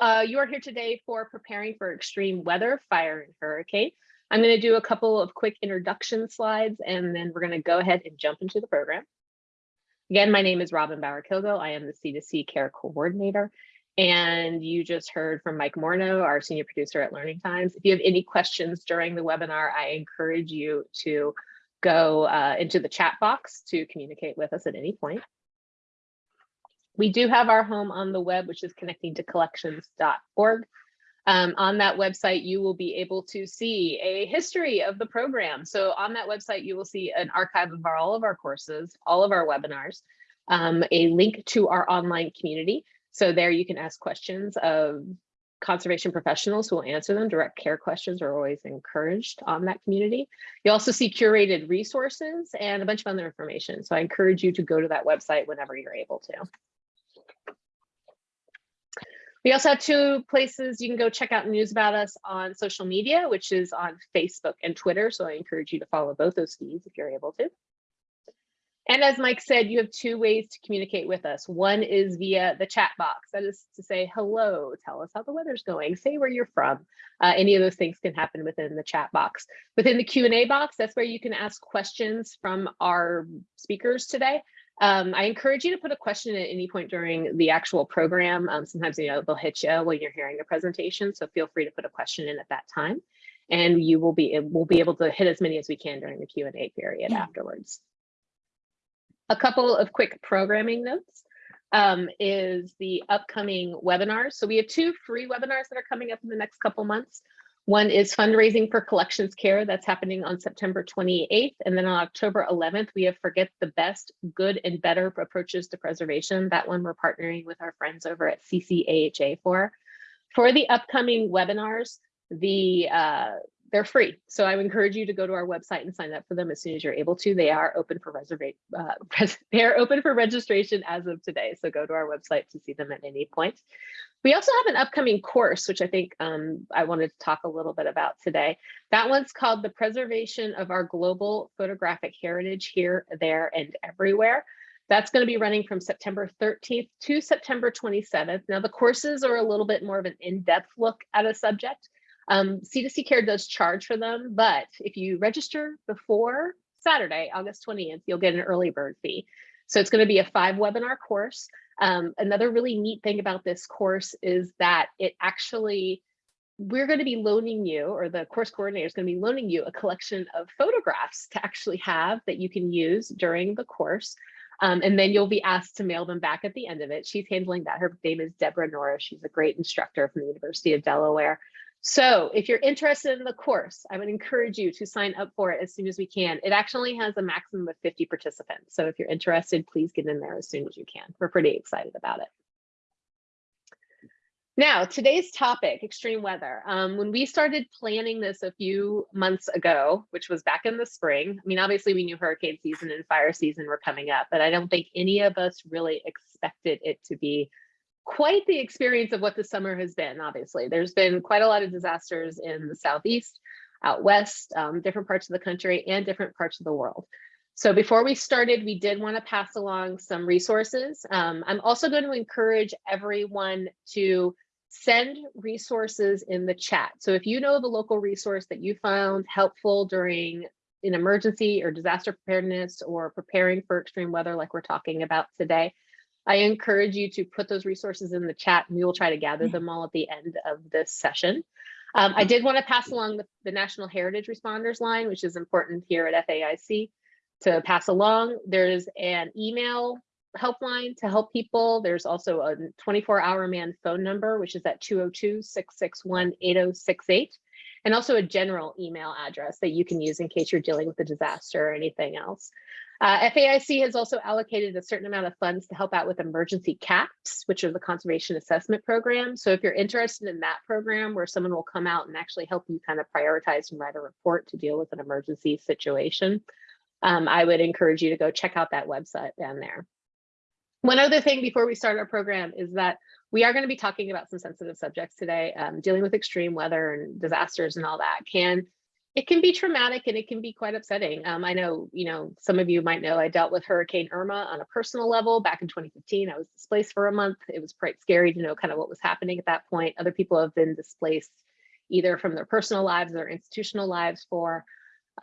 uh, you are here today for preparing for extreme weather, fire, and hurricane. I'm going to do a couple of quick introduction slides, and then we're going to go ahead and jump into the program. Again, my name is Robin Bauer-Kilgo. I am the C2C Care Coordinator. And you just heard from Mike Morneau, our senior producer at Learning Times. If you have any questions during the webinar, I encourage you to go uh, into the chat box to communicate with us at any point. We do have our home on the web, which is connectingtocollections.org. Um, on that website, you will be able to see a history of the program. So on that website, you will see an archive of our, all of our courses, all of our webinars, um, a link to our online community. So there you can ask questions of conservation professionals who will answer them. Direct care questions are always encouraged on that community. You also see curated resources and a bunch of other information. So I encourage you to go to that website whenever you're able to. We also have two places you can go check out news about us on social media, which is on Facebook and Twitter. So I encourage you to follow both those feeds if you're able to. And as Mike said, you have two ways to communicate with us. One is via the chat box. That is to say, hello, tell us how the weather's going, say where you're from. Uh, any of those things can happen within the chat box. Within the Q&A box, that's where you can ask questions from our speakers today. Um, I encourage you to put a question at any point during the actual program. Um, sometimes you know they'll hit you when you're hearing a presentation, so feel free to put a question in at that time, and you will be we'll be able to hit as many as we can during the Q and A period yeah. afterwards. A couple of quick programming notes um, is the upcoming webinars. So we have two free webinars that are coming up in the next couple months. One is fundraising for collections care that's happening on September 28th. And then on October 11th, we have Forget the Best, Good and Better Approaches to Preservation. That one we're partnering with our friends over at CCAHA for. For the upcoming webinars, the uh, they're free. So I encourage you to go to our website and sign up for them as soon as you're able to. They are open for reservation. Uh, they are open for registration as of today. So go to our website to see them at any point. We also have an upcoming course, which I think um, I wanted to talk a little bit about today. That one's called The Preservation of Our Global Photographic Heritage Here, There, and Everywhere. That's going to be running from September 13th to September 27th. Now, the courses are a little bit more of an in-depth look at a subject. Um, C2C Care does charge for them, but if you register before Saturday, August 20th, you'll get an early bird fee. So it's going to be a five webinar course. Um, another really neat thing about this course is that it actually, we're going to be loaning you, or the course coordinator is going to be loaning you a collection of photographs to actually have that you can use during the course. Um, and then you'll be asked to mail them back at the end of it. She's handling that. Her name is Deborah Norris. She's a great instructor from the University of Delaware. So if you're interested in the course, I would encourage you to sign up for it as soon as we can. It actually has a maximum of 50 participants. So if you're interested, please get in there as soon as you can. We're pretty excited about it. Now, today's topic, extreme weather. Um, when we started planning this a few months ago, which was back in the spring, I mean, obviously we knew hurricane season and fire season were coming up, but I don't think any of us really expected it to be quite the experience of what the summer has been, obviously. There's been quite a lot of disasters in the Southeast, out west, um, different parts of the country and different parts of the world. So before we started, we did want to pass along some resources. Um, I'm also going to encourage everyone to send resources in the chat. So if you know of a local resource that you found helpful during an emergency or disaster preparedness or preparing for extreme weather like we're talking about today, I encourage you to put those resources in the chat and we will try to gather them all at the end of this session. Um, I did want to pass along the, the, National Heritage Responders line, which is important here at FAIC to pass along. There's an email helpline to help people. There's also a 24 hour man phone number, which is at 202-661-8068, and also a general email address that you can use in case you're dealing with a disaster or anything else. Uh, FAIC has also allocated a certain amount of funds to help out with emergency CAPS, which are the conservation assessment program. So if you're interested in that program where someone will come out and actually help you kind of prioritize and write a report to deal with an emergency situation, um, I would encourage you to go check out that website down there. One other thing before we start our program is that we are going to be talking about some sensitive subjects today. Um, dealing with extreme weather and disasters and all that can It can be traumatic and it can be quite upsetting. Um, I know, you know, some of you might know I dealt with Hurricane Irma on a personal level back in 2015. I was displaced for a month. It was quite scary to know kind of what was happening at that point. Other people have been displaced either from their personal lives or institutional lives for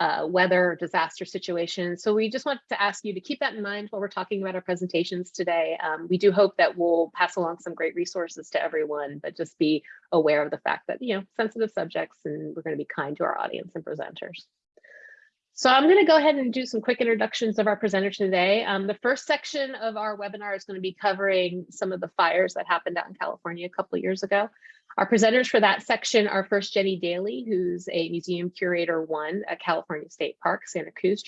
uh, weather, disaster situations. So we just wanted to ask you to keep that in mind while we're talking about our presentations today. Um, we do hope that we'll pass along some great resources to everyone, but just be aware of the fact that, you know, sensitive subjects and we're going to be kind to our audience and presenters. So I'm going to go ahead and do some quick introductions of our presenter today. Um, the first section of our webinar is going to be covering some of the fires that happened out in California a couple years ago. Our presenters for that section are first Jenny Daly, who's a museum curator one at California State Park, Santa Cruz,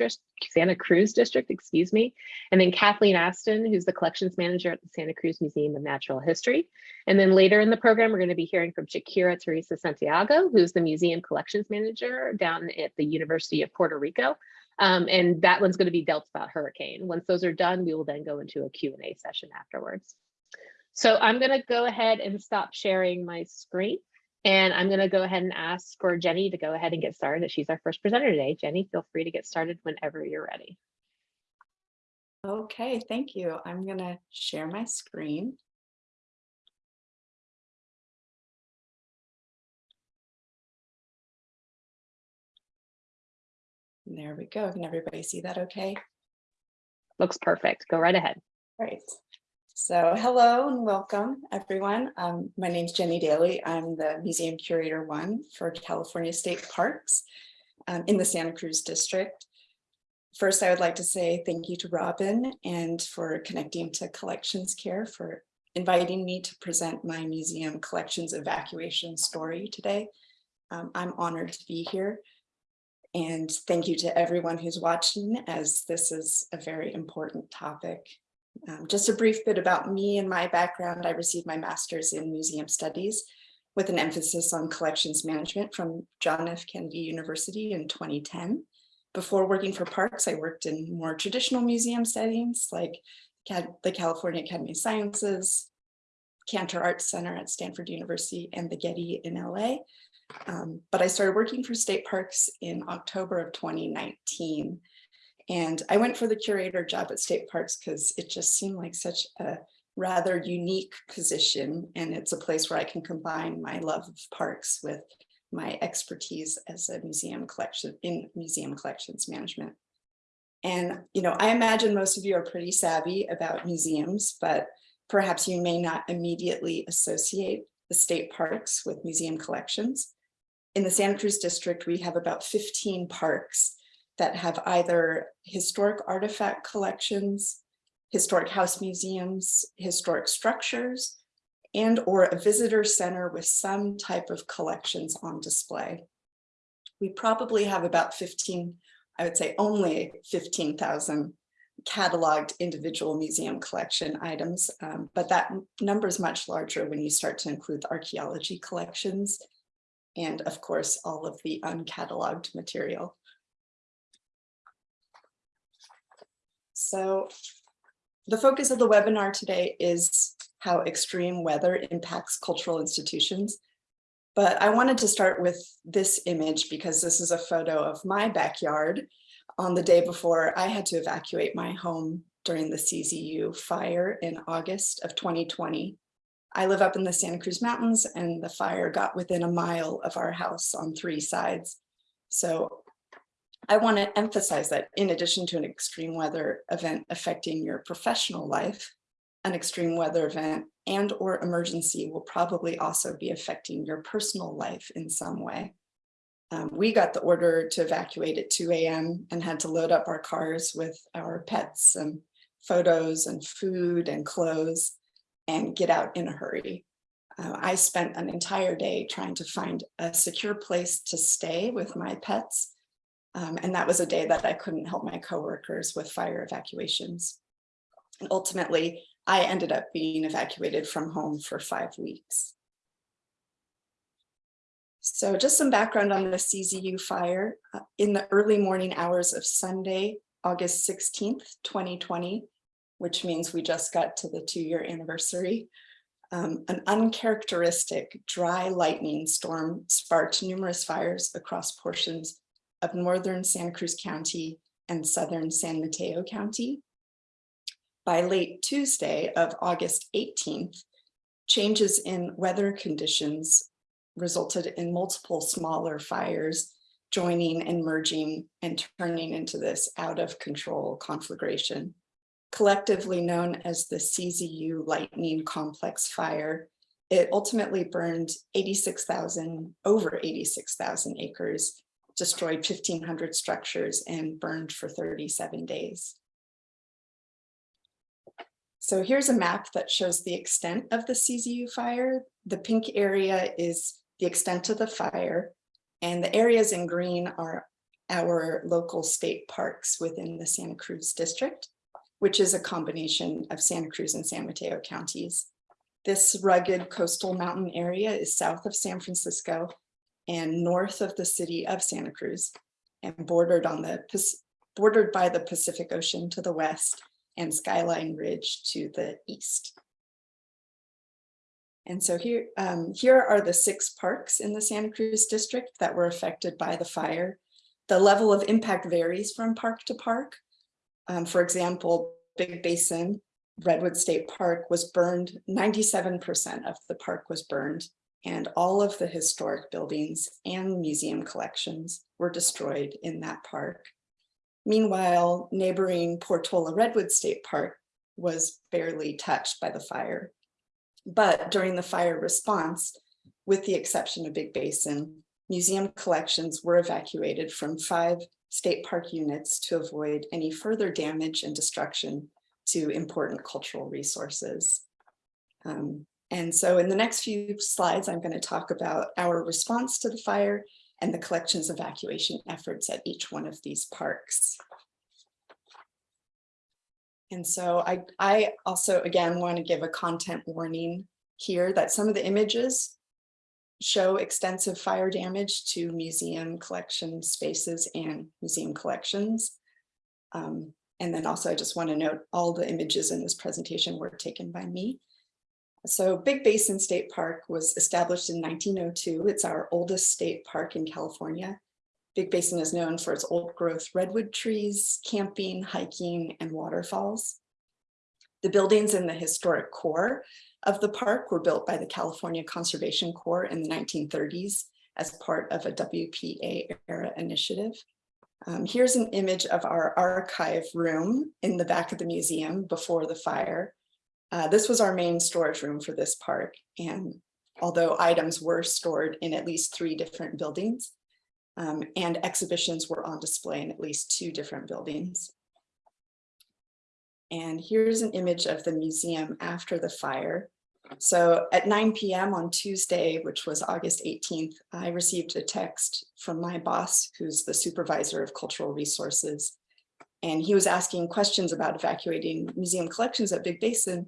Santa Cruz District, excuse me. And then Kathleen Aston, who's the collections manager at the Santa Cruz Museum of Natural History. And then later in the program, we're going to be hearing from Shakira Teresa Santiago, who's the museum collections manager down at the University of Puerto Rico. Um, and that one's going to be dealt about hurricane. Once those are done, we will then go into a Q&A session afterwards. So I'm going to go ahead and stop sharing my screen. And I'm going to go ahead and ask for Jenny to go ahead and get started. She's our first presenter today. Jenny, feel free to get started whenever you're ready. Okay, thank you. I'm going to share my screen. There we go. Can everybody see that okay? Looks perfect. Go right ahead. Great. So hello and welcome everyone. Um, my name is Jenny Daly. I'm the museum curator one for California State Parks um, in the Santa Cruz district. First, I would like to say thank you to Robin and for connecting to Collections Care for inviting me to present my museum collections evacuation story today. Um, I'm honored to be here. And thank you to everyone who's watching as this is a very important topic um, just a brief bit about me and my background. I received my master's in museum studies with an emphasis on collections management from John F. Kennedy University in 2010. Before working for parks, I worked in more traditional museum settings like the California Academy of Sciences, Cantor Arts Center at Stanford University, and the Getty in LA. Um, but I started working for state parks in October of 2019 and I went for the curator job at state parks because it just seemed like such a rather unique position. And it's a place where I can combine my love of parks with my expertise as a museum collection in museum collections management. And, you know, I imagine most of you are pretty savvy about museums, but perhaps you may not immediately associate the state parks with museum collections. In the Santa Cruz district, we have about 15 parks that have either historic artifact collections, historic house museums, historic structures, and or a visitor center with some type of collections on display. We probably have about 15, I would say only 15,000 cataloged individual museum collection items, um, but that number is much larger when you start to include archaeology collections and of course all of the uncatalogued material. So the focus of the webinar today is how extreme weather impacts cultural institutions. But I wanted to start with this image because this is a photo of my backyard on the day before I had to evacuate my home during the CZU fire in August of 2020. I live up in the Santa Cruz Mountains and the fire got within a mile of our house on three sides. So I want to emphasize that in addition to an extreme weather event affecting your professional life, an extreme weather event and or emergency will probably also be affecting your personal life in some way. Um, we got the order to evacuate at 2 a.m. and had to load up our cars with our pets and photos and food and clothes and get out in a hurry. Uh, I spent an entire day trying to find a secure place to stay with my pets um, and that was a day that I couldn't help my coworkers with fire evacuations. And ultimately, I ended up being evacuated from home for five weeks. So just some background on the CZU fire. Uh, in the early morning hours of Sunday, August 16th, 2020, which means we just got to the two year anniversary, um, an uncharacteristic dry lightning storm sparked numerous fires across portions of northern Santa Cruz County and southern San Mateo County. By late Tuesday of August 18th, changes in weather conditions resulted in multiple smaller fires joining and merging and turning into this out of control conflagration, collectively known as the CZU Lightning Complex Fire. It ultimately burned 86,000, over 86,000 acres, destroyed 1,500 structures and burned for 37 days. So here's a map that shows the extent of the CZU fire. The pink area is the extent of the fire. And the areas in green are our local state parks within the Santa Cruz district, which is a combination of Santa Cruz and San Mateo counties. This rugged coastal mountain area is south of San Francisco and north of the city of Santa Cruz and bordered on the bordered by the Pacific Ocean to the west and Skyline Ridge to the east. And so here, um, here are the six parks in the Santa Cruz district that were affected by the fire. The level of impact varies from park to park. Um, for example, Big Basin Redwood State Park was burned, 97% of the park was burned, and all of the historic buildings and museum collections were destroyed in that park. Meanwhile, neighboring Portola Redwood State Park was barely touched by the fire. But during the fire response, with the exception of Big Basin, museum collections were evacuated from five state park units to avoid any further damage and destruction to important cultural resources. Um, and so in the next few slides, I'm going to talk about our response to the fire and the collections evacuation efforts at each one of these parks. And so I, I also, again, want to give a content warning here that some of the images show extensive fire damage to museum collection spaces and museum collections. Um, and then also I just want to note all the images in this presentation were taken by me. So Big Basin State Park was established in 1902. It's our oldest state park in California. Big Basin is known for its old growth redwood trees, camping, hiking, and waterfalls. The buildings in the historic core of the park were built by the California Conservation Corps in the 1930s as part of a WPA era initiative. Um, here's an image of our archive room in the back of the museum before the fire. Uh, this was our main storage room for this park. And although items were stored in at least three different buildings um, and exhibitions were on display in at least two different buildings. And here's an image of the museum after the fire. So at 9 p.m. on Tuesday, which was August 18th, I received a text from my boss, who's the supervisor of cultural resources. And he was asking questions about evacuating museum collections at Big Basin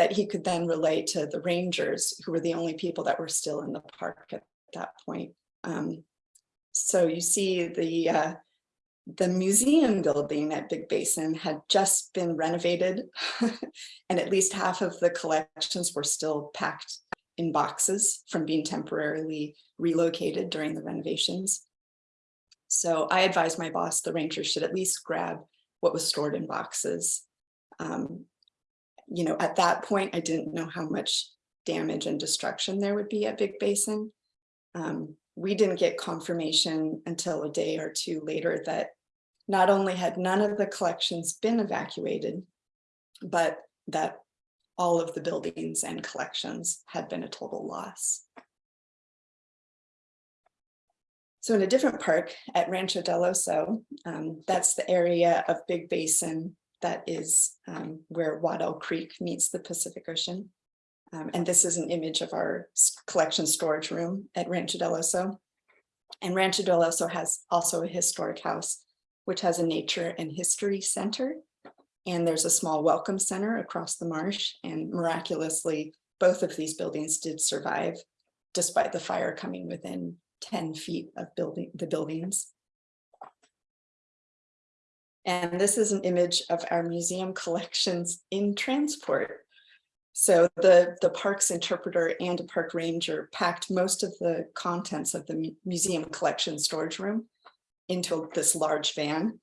that he could then relay to the rangers, who were the only people that were still in the park at that point. Um, so you see the uh, the museum building at Big Basin had just been renovated and at least half of the collections were still packed in boxes from being temporarily relocated during the renovations. So I advised my boss the rangers should at least grab what was stored in boxes. Um, you know, at that point, I didn't know how much damage and destruction there would be at Big Basin. Um, we didn't get confirmation until a day or two later that not only had none of the collections been evacuated, but that all of the buildings and collections had been a total loss. So in a different park at Rancho del Oso, um, that's the area of Big Basin that is um, where Waddell Creek meets the Pacific Ocean. Um, and this is an image of our collection storage room at Rancho del Oso. And Rancho del Oso has also a historic house, which has a nature and history center. And there's a small welcome center across the marsh. And miraculously, both of these buildings did survive, despite the fire coming within 10 feet of building the buildings. And this is an image of our museum collections in transport. So the, the park's interpreter and a park ranger packed most of the contents of the museum collection storage room into this large van.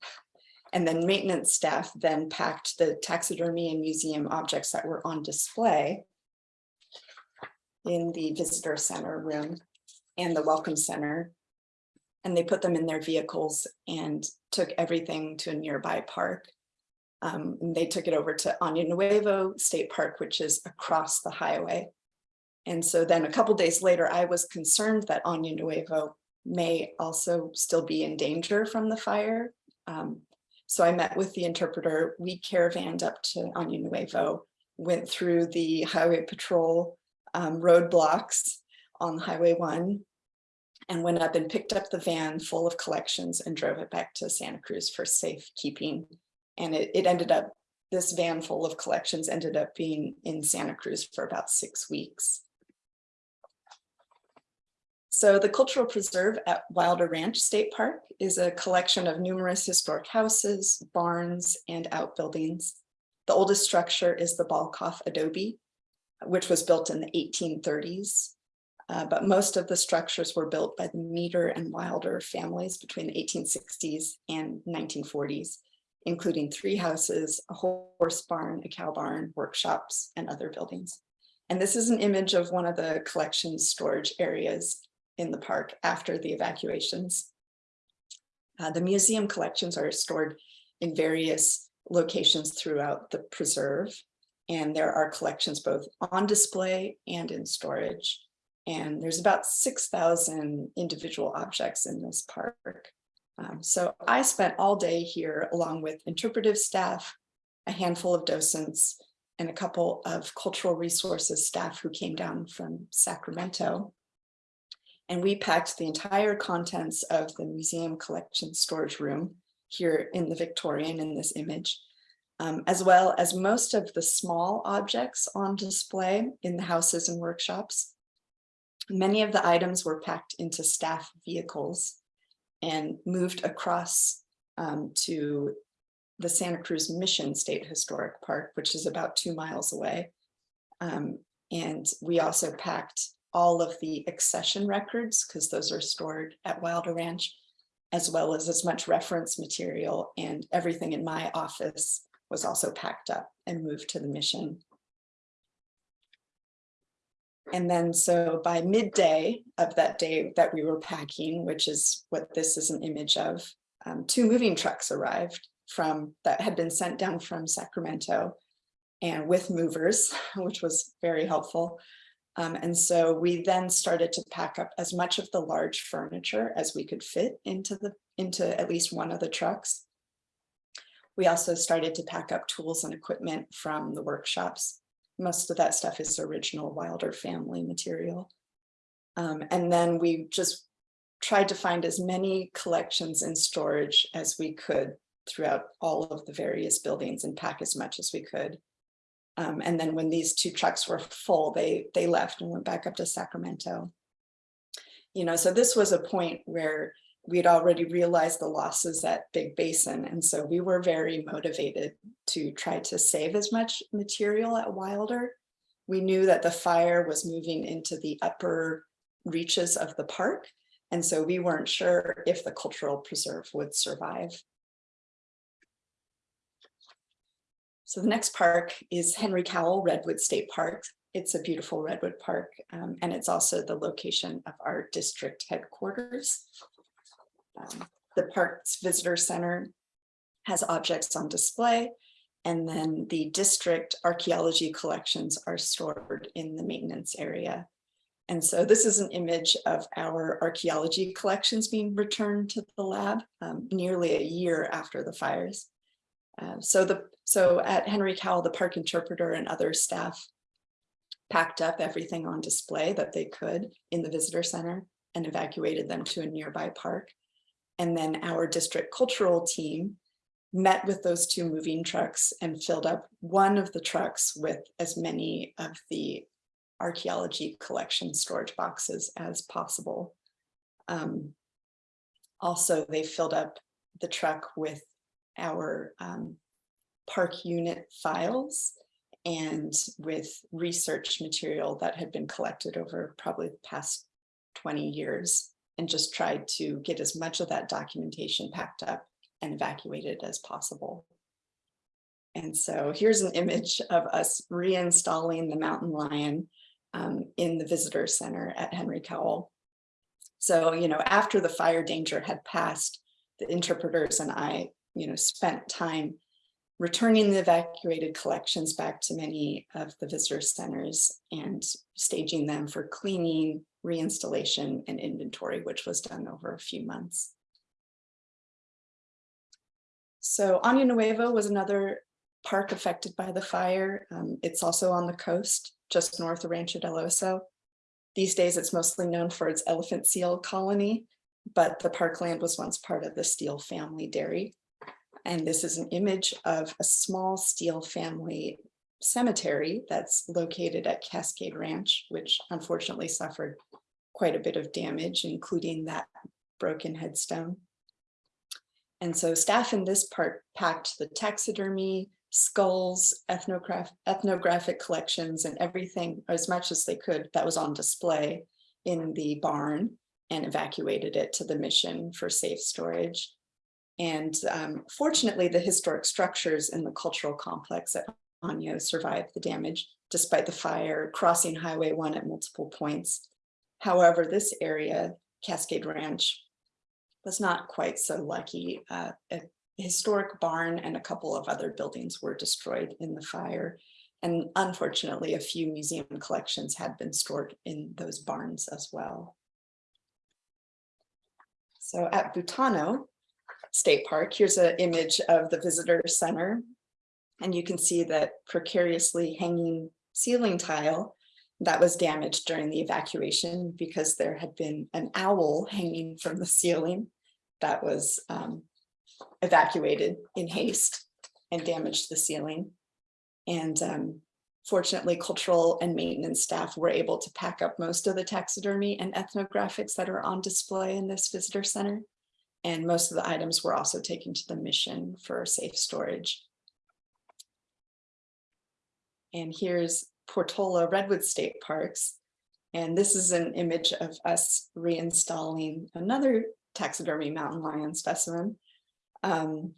And then maintenance staff then packed the taxidermy and museum objects that were on display in the visitor center room and the welcome center. And they put them in their vehicles and took everything to a nearby park. Um, and they took it over to Año Nuevo State Park, which is across the highway. And so then a couple days later, I was concerned that Año Nuevo may also still be in danger from the fire. Um, so I met with the interpreter, we caravaned up to Año Nuevo, went through the highway patrol um, roadblocks on Highway one and went up and picked up the van full of collections and drove it back to Santa Cruz for safekeeping. And it, it ended up, this van full of collections ended up being in Santa Cruz for about six weeks. So the Cultural Preserve at Wilder Ranch State Park is a collection of numerous historic houses, barns, and outbuildings. The oldest structure is the Bolcoff adobe, which was built in the 1830s. Uh, but most of the structures were built by the Meder and Wilder families between the 1860s and 1940s, including three houses, a horse barn, a cow barn, workshops, and other buildings. And this is an image of one of the collection storage areas in the park after the evacuations. Uh, the museum collections are stored in various locations throughout the preserve. And there are collections both on display and in storage. And there's about 6,000 individual objects in this park. Um, so I spent all day here along with interpretive staff, a handful of docents, and a couple of cultural resources staff who came down from Sacramento. And we packed the entire contents of the museum collection storage room here in the Victorian in this image, um, as well as most of the small objects on display in the houses and workshops. Many of the items were packed into staff vehicles and moved across um, to the Santa Cruz Mission State Historic Park, which is about two miles away. Um, and we also packed all of the accession records, because those are stored at Wilder Ranch, as well as as much reference material and everything in my office was also packed up and moved to the mission. And then so by midday of that day that we were packing, which is what this is an image of, um, two moving trucks arrived from that had been sent down from Sacramento and with movers, which was very helpful. Um, and so we then started to pack up as much of the large furniture as we could fit into the into at least one of the trucks. We also started to pack up tools and equipment from the workshops most of that stuff is original Wilder family material. Um, and then we just tried to find as many collections in storage as we could throughout all of the various buildings and pack as much as we could. Um, and then when these two trucks were full, they, they left and went back up to Sacramento. You know, so this was a point where we'd already realized the losses at Big Basin. And so we were very motivated to try to save as much material at Wilder. We knew that the fire was moving into the upper reaches of the park. And so we weren't sure if the cultural preserve would survive. So the next park is Henry Cowell Redwood State Park. It's a beautiful redwood park, um, and it's also the location of our district headquarters. Um, the park's visitor center has objects on display and then the district archaeology collections are stored in the maintenance area. And so this is an image of our archaeology collections being returned to the lab um, nearly a year after the fires. Uh, so the so at Henry Cowell, the park interpreter and other staff packed up everything on display that they could in the visitor center and evacuated them to a nearby park. And then our district cultural team met with those two moving trucks and filled up one of the trucks with as many of the archaeology collection storage boxes as possible. Um, also, they filled up the truck with our um, park unit files and with research material that had been collected over probably the past 20 years and just tried to get as much of that documentation packed up and evacuated as possible. And so here's an image of us reinstalling the mountain lion um, in the visitor center at Henry Cowell. So, you know, after the fire danger had passed, the interpreters and I, you know, spent time returning the evacuated collections back to many of the visitor centers and staging them for cleaning, reinstallation, and inventory, which was done over a few months. So Año Nuevo was another park affected by the fire. Um, it's also on the coast, just north of Rancho del Oso. These days, it's mostly known for its elephant seal colony, but the parkland was once part of the Steele family dairy. And this is an image of a small Steele family cemetery that's located at Cascade Ranch, which unfortunately suffered quite a bit of damage, including that broken headstone. And so staff in this part packed the taxidermy, skulls, ethnograph ethnographic collections and everything as much as they could that was on display in the barn and evacuated it to the mission for safe storage. And um, fortunately, the historic structures in the cultural complex at Año survived the damage despite the fire crossing Highway 1 at multiple points. However, this area, Cascade Ranch, was not quite so lucky. Uh, a historic barn and a couple of other buildings were destroyed in the fire. And unfortunately, a few museum collections had been stored in those barns as well. So at Butano State Park, here's an image of the visitor center. And you can see that precariously hanging ceiling tile that was damaged during the evacuation because there had been an owl hanging from the ceiling that was um, evacuated in haste and damaged the ceiling. And um, fortunately, cultural and maintenance staff were able to pack up most of the taxidermy and ethnographics that are on display in this visitor center. And most of the items were also taken to the mission for safe storage. And here's Portola Redwood State Parks. And this is an image of us reinstalling another taxidermy mountain lion specimen. Um,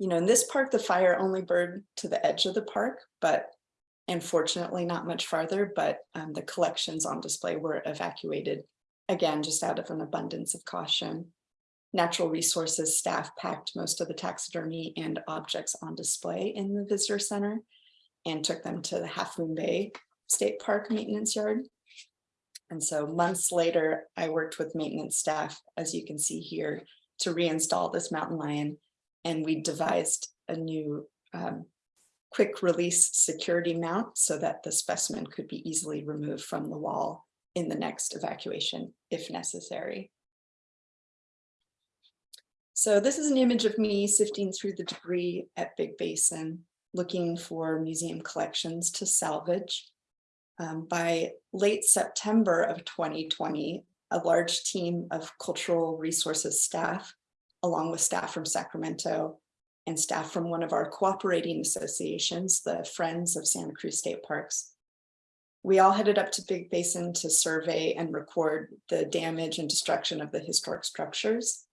you know, in this park, the fire only burned to the edge of the park, but unfortunately not much farther, but um, the collections on display were evacuated again, just out of an abundance of caution. Natural resources staff packed most of the taxidermy and objects on display in the visitor center and took them to the Half Moon Bay State Park Maintenance Yard. And so months later, I worked with maintenance staff, as you can see here, to reinstall this mountain lion. And we devised a new um, quick release security mount so that the specimen could be easily removed from the wall in the next evacuation if necessary. So this is an image of me sifting through the debris at Big Basin, looking for museum collections to salvage. Um, by late September of 2020, a large team of cultural resources staff, along with staff from Sacramento and staff from one of our cooperating associations, the Friends of Santa Cruz State Parks. We all headed up to Big Basin to survey and record the damage and destruction of the historic structures.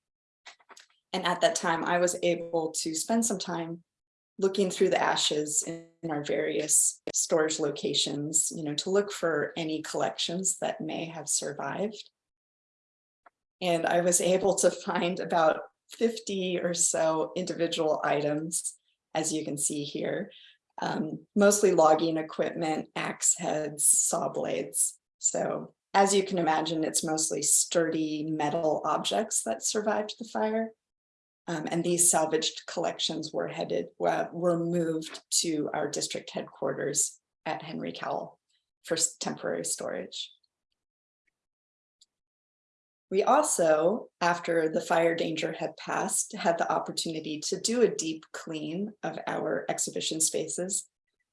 And at that time, I was able to spend some time looking through the ashes in our various storage locations, you know, to look for any collections that may have survived. And I was able to find about 50 or so individual items, as you can see here, um, mostly logging equipment, axe heads, saw blades. So as you can imagine, it's mostly sturdy metal objects that survived the fire. Um, and these salvaged collections were headed, uh, were moved to our district headquarters at Henry Cowell for temporary storage. We also, after the fire danger had passed, had the opportunity to do a deep clean of our exhibition spaces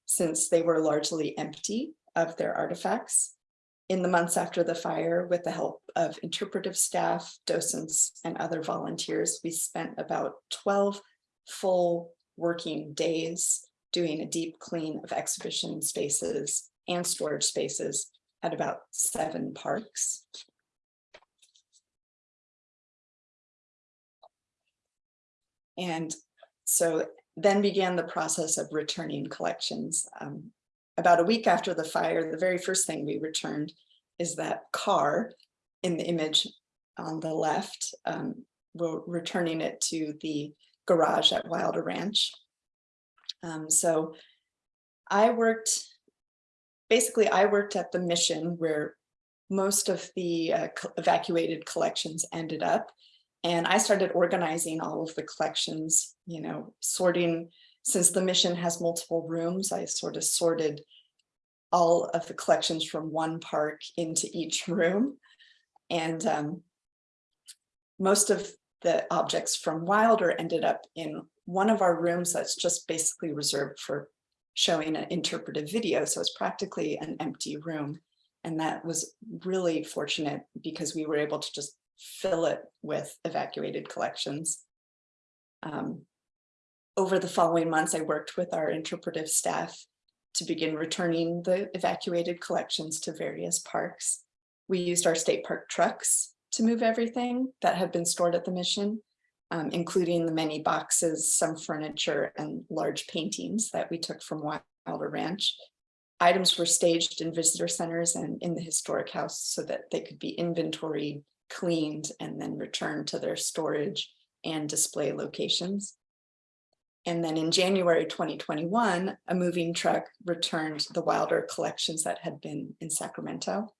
since they were largely empty of their artifacts in the months after the fire, with the help of interpretive staff, docents, and other volunteers, we spent about 12 full working days doing a deep clean of exhibition spaces and storage spaces at about seven parks. And so then began the process of returning collections. Um, about a week after the fire, the very first thing we returned is that car in the image on the left. Um, We're returning it to the garage at Wilder Ranch. Um, so I worked, basically I worked at the mission where most of the uh, co- evacuated collections ended up. And I started organizing all of the collections, you know, sorting, since the mission has multiple rooms, I sort of sorted all of the collections from one park into each room. And um, most of the objects from Wilder ended up in one of our rooms that's just basically reserved for showing an interpretive video. So it's practically an empty room. And that was really fortunate because we were able to just fill it with evacuated collections. Um, Over the following months, I worked with our interpretive staff to begin returning the evacuated collections to various parks. We used our state park trucks to move everything that had been stored at the mission, um, including the many boxes, some furniture and large paintings that we took from Wilder Ranch. Items were staged in visitor centers and in the historic house so that they could be inventoried, cleaned, and then returned to their storage and display locations. And then in January 2021, a moving truck returned the Wilder collections that had been in Sacramento.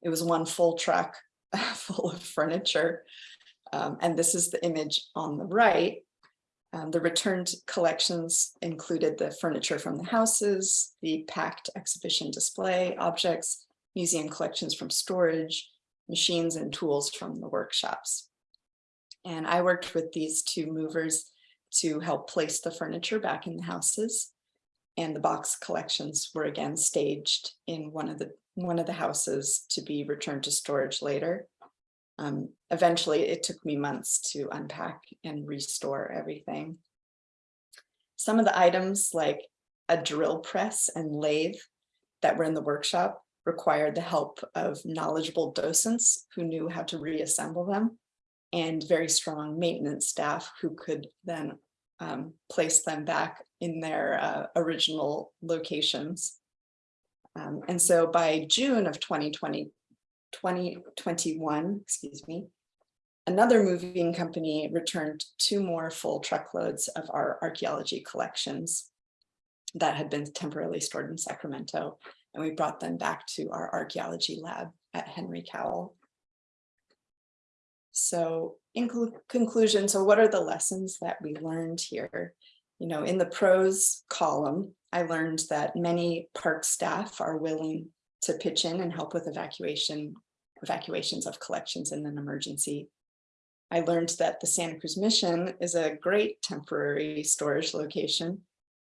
It was one full truck full of furniture. Um, and this is the image on the right. Um, the returned collections included the furniture from the houses, the packed exhibition display objects, museum collections from storage, machines and tools from the workshops. And I worked with these two movers to help place the furniture back in the houses. And the box collections were again staged in one of the one of the houses to be returned to storage later. Um, eventually, it took me months to unpack and restore everything. Some of the items like a drill press and lathe that were in the workshop required the help of knowledgeable docents who knew how to reassemble them and very strong maintenance staff who could then um, place them back in their uh, original locations. Um, and so by June of 2020, 2021, excuse me, another moving company returned two more full truckloads of our archaeology collections that had been temporarily stored in Sacramento, and we brought them back to our archaeology lab at Henry Cowell. So in conclusion, so what are the lessons that we learned here? You know, in the pros column, I learned that many park staff are willing to pitch in and help with evacuation, evacuations of collections in an emergency. I learned that the Santa Cruz Mission is a great temporary storage location,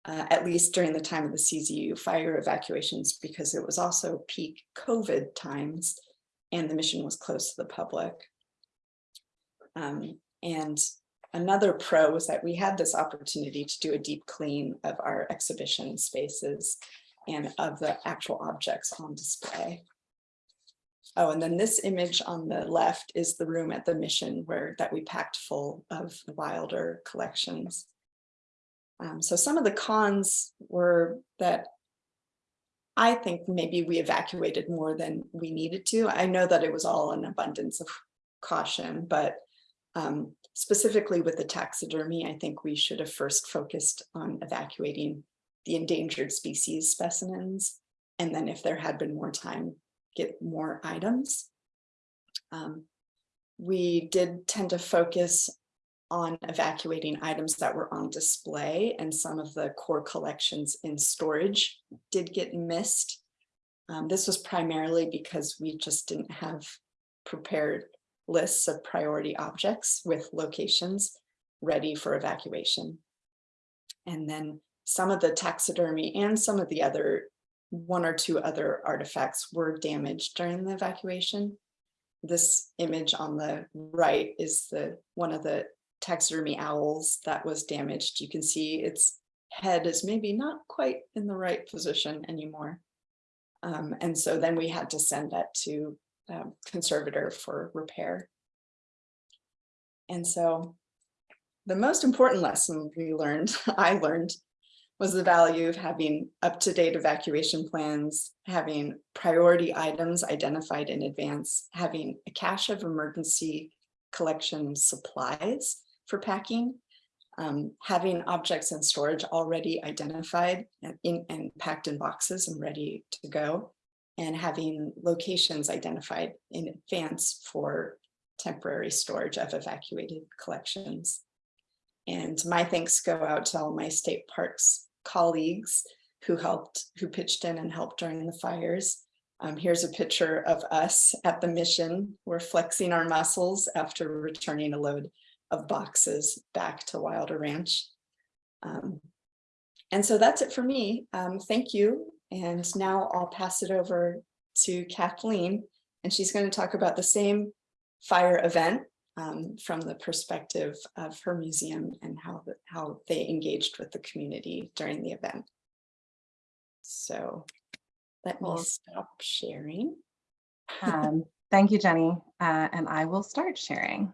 uh, at least during the time of the CZU fire evacuations, because it was also peak COVID times and the mission was closed to the public. Um, and another pro was that we had this opportunity to do a deep clean of our exhibition spaces and of the actual objects on display. Oh, and then this image on the left is the room at the mission where that we packed full of Wilder collections. Um, so some of the cons were that I think maybe we evacuated more than we needed to. I know that it was all an abundance of caution, but um, specifically with the taxidermy, I think we should have first focused on evacuating the endangered species specimens. And then if there had been more time, get more items. Um, we did tend to focus on evacuating items that were on display and some of the core collections in storage did get missed. Um, this was primarily because we just didn't have prepared lists of priority objects with locations ready for evacuation. And then some of the taxidermy and some of the other one or two other artifacts were damaged during the evacuation. This image on the right is the one of the taxidermy owls that was damaged. You can see its head is maybe not quite in the right position anymore. Um, and so then we had to send that to um, conservator for repair. And so the most important lesson we learned, I learned, was the value of having up-to-date evacuation plans, having priority items identified in advance, having a cache of emergency collection supplies for packing, um, having objects in storage already identified and, in, and packed in boxes and ready to go, and having locations identified in advance for temporary storage of evacuated collections. And my thanks go out to all my state parks colleagues who helped, who pitched in and helped during the fires. Um, here's a picture of us at the mission. We're flexing our muscles after returning a load of boxes back to Wilder Ranch. Um, and so that's it for me. Um, thank you. And now I'll pass it over to Kathleen, and she's going to talk about the same fire event um, from the perspective of her museum and how, the, how they engaged with the community during the event. So let me stop sharing. Um, thank you, Jenny, uh, and I will start sharing.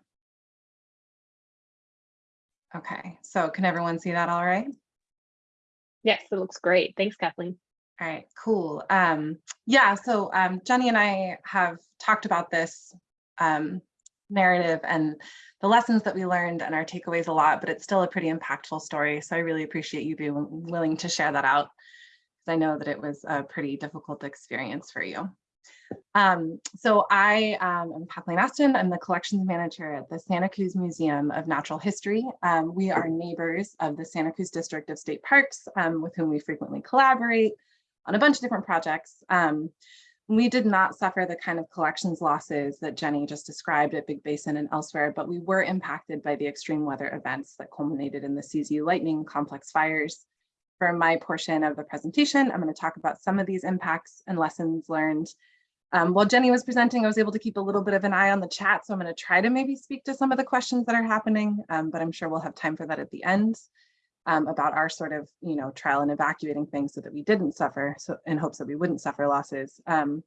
Okay, so can everyone see that all right? Yes, it looks great. Thanks, Kathleen. All right, cool. Um, yeah, so um, Jenny and I have talked about this um, narrative and the lessons that we learned and our takeaways a lot, but it's still a pretty impactful story. So I really appreciate you being willing to share that out because I know that it was a pretty difficult experience for you. Um, so I um, am Kathleen Aston. I'm the collections manager at the Santa Cruz Museum of Natural History. Um, we are neighbors of the Santa Cruz District of State Parks with whom we frequently collaborate on a bunch of different projects. Um, we did not suffer the kind of collections losses that Jenny just described at Big Basin and elsewhere, but we were impacted by the extreme weather events that culminated in the CZU lightning complex fires. For my portion of the presentation, I'm going to talk about some of these impacts and lessons learned. Um, while Jenny was presenting, I was able to keep a little bit of an eye on the chat, so I'm going to try to maybe speak to some of the questions that are happening, um, but I'm sure we'll have time for that at the end um, about our sort of, you know, trial and evacuating things so that we didn't suffer, so in hopes that we wouldn't suffer losses. Um,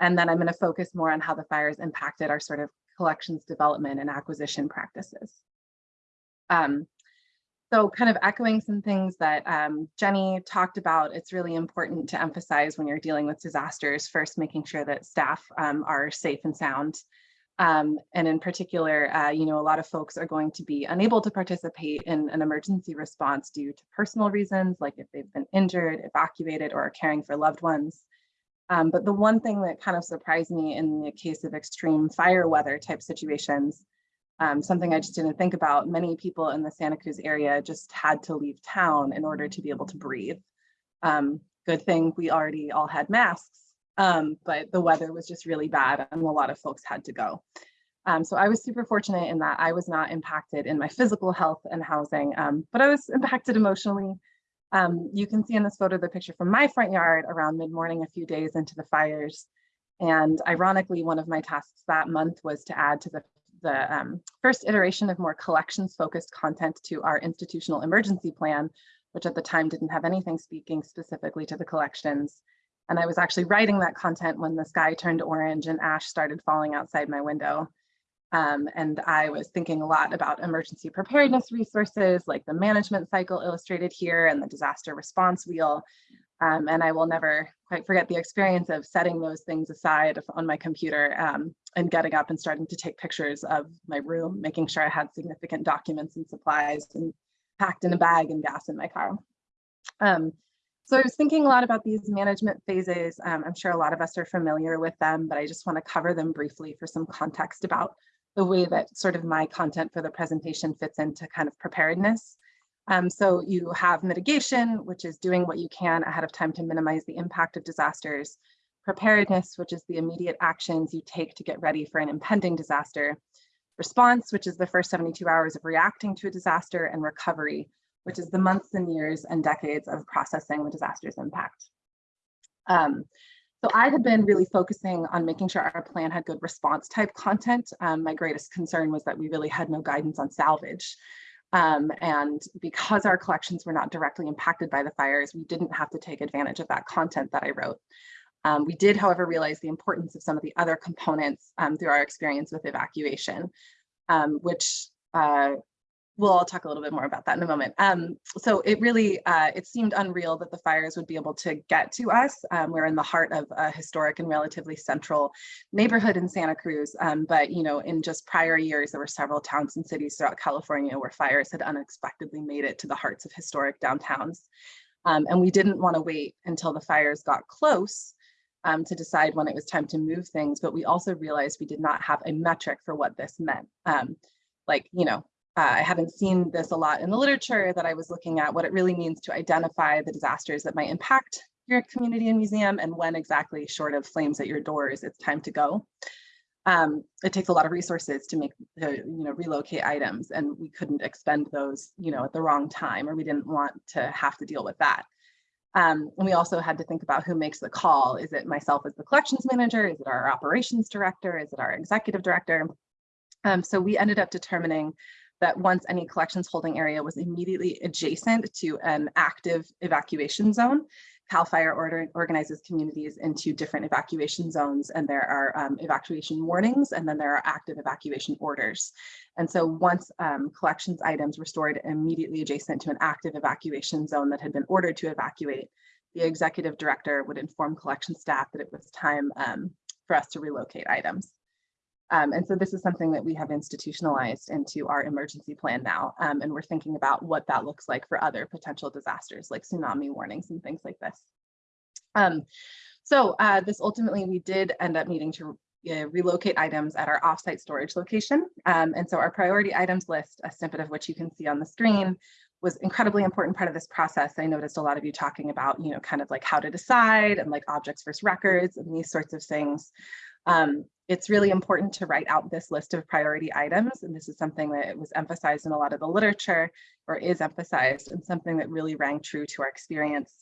and then I'm going to focus more on how the fires impacted our sort of collections development and acquisition practices. Um, so kind of echoing some things that um, Jenny talked about, it's really important to emphasize when you're dealing with disasters, first making sure that staff um, are safe and sound. Um, and in particular, uh, you know, a lot of folks are going to be unable to participate in an emergency response due to personal reasons, like if they've been injured, evacuated, or are caring for loved ones. Um, but the one thing that kind of surprised me in the case of extreme fire weather type situations, um, something I just didn't think about, many people in the Santa Cruz area just had to leave town in order to be able to breathe. Um, good thing we already all had masks, um, but the weather was just really bad and a lot of folks had to go. Um, so I was super fortunate in that I was not impacted in my physical health and housing, um, but I was impacted emotionally. Um, you can see in this photo the picture from my front yard around mid-morning a few days into the fires. And ironically, one of my tasks that month was to add to the, the um, first iteration of more collections focused content to our institutional emergency plan, which at the time didn't have anything speaking specifically to the collections. And I was actually writing that content when the sky turned orange and ash started falling outside my window. Um, and I was thinking a lot about emergency preparedness resources like the management cycle illustrated here and the disaster response wheel. Um, and I will never quite forget the experience of setting those things aside on my computer um, and getting up and starting to take pictures of my room, making sure I had significant documents and supplies and packed in a bag and gas in my car. Um, so I was thinking a lot about these management phases. Um, I'm sure a lot of us are familiar with them, but I just want to cover them briefly for some context about the way that sort of my content for the presentation fits into kind of preparedness. Um, so you have mitigation, which is doing what you can ahead of time to minimize the impact of disasters. Preparedness, which is the immediate actions you take to get ready for an impending disaster. Response, which is the first 72 hours of reacting to a disaster and recovery, which is the months and years and decades of processing the disaster's impact. Um, so I had been really focusing on making sure our plan had good response type content. Um, my greatest concern was that we really had no guidance on salvage. Um, and because our collections were not directly impacted by the fires, we didn't have to take advantage of that content that I wrote. Um, we did, however, realize the importance of some of the other components um, through our experience with evacuation, um, which uh, we'll all talk a little bit more about that in a moment. Um, so it really, uh, it seemed unreal that the fires would be able to get to us. Um, we're in the heart of a historic and relatively central neighborhood in Santa Cruz. Um, but, you know, in just prior years, there were several towns and cities throughout California where fires had unexpectedly made it to the hearts of historic downtowns. Um, and we didn't want to wait until the fires got close um, to decide when it was time to move things, but we also realized we did not have a metric for what this meant. Um, like, you know, uh, I haven't seen this a lot in the literature that I was looking at, what it really means to identify the disasters that might impact your community and museum and when exactly short of flames at your doors, it's time to go. Um, it takes a lot of resources to make, to, you know, relocate items and we couldn't expend those, you know, at the wrong time or we didn't want to have to deal with that. Um, and we also had to think about who makes the call. Is it myself as the collections manager? Is it our operations director? Is it our executive director? Um, so we ended up determining that once any collections holding area was immediately adjacent to an active evacuation zone, CAL FIRE order organizes communities into different evacuation zones and there are um, evacuation warnings and then there are active evacuation orders. And so once um, collections items were stored immediately adjacent to an active evacuation zone that had been ordered to evacuate, the executive director would inform collection staff that it was time um, for us to relocate items. Um, and so this is something that we have institutionalized into our emergency plan now. Um, and we're thinking about what that looks like for other potential disasters like tsunami warnings and things like this. Um, so uh, this ultimately, we did end up needing to uh, relocate items at our offsite storage location. Um, and so our priority items list, a snippet of which you can see on the screen, was incredibly important part of this process. I noticed a lot of you talking about, you know, kind of like how to decide and like objects versus records and these sorts of things. Um, it's really important to write out this list of priority items. And this is something that was emphasized in a lot of the literature or is emphasized and something that really rang true to our experience.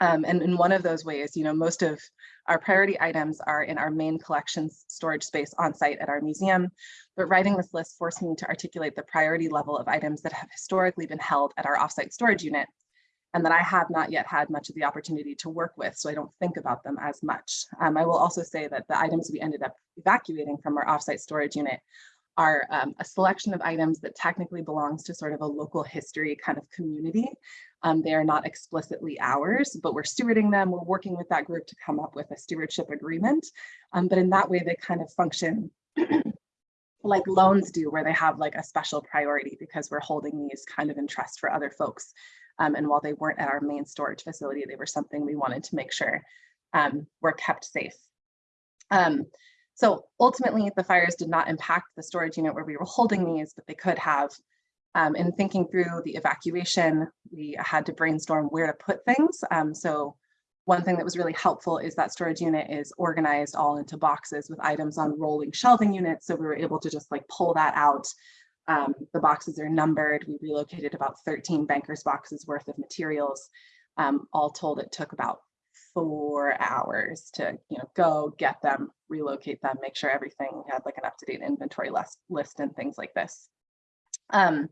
Um, and in one of those ways, you know, most of our priority items are in our main collections storage space on site at our museum, but writing this list forced me to articulate the priority level of items that have historically been held at our offsite storage unit and that I have not yet had much of the opportunity to work with, so I don't think about them as much. Um, I will also say that the items we ended up evacuating from our offsite storage unit are um, a selection of items that technically belongs to sort of a local history kind of community. Um, they are not explicitly ours, but we're stewarding them. We're working with that group to come up with a stewardship agreement. Um, but in that way, they kind of function like loans do, where they have like a special priority because we're holding these kind of in trust for other folks. Um, and while they weren't at our main storage facility, they were something we wanted to make sure um, were kept safe. Um, so ultimately, the fires did not impact the storage unit where we were holding these, but they could have. Um, in thinking through the evacuation, we had to brainstorm where to put things. Um, so one thing that was really helpful is that storage unit is organized all into boxes with items on rolling shelving units. So we were able to just like pull that out um, the boxes are numbered. We relocated about 13 bankers boxes worth of materials. Um, all told, it took about four hours to you know go get them, relocate them, make sure everything had like an up-to-date inventory list, list and things like this. Um,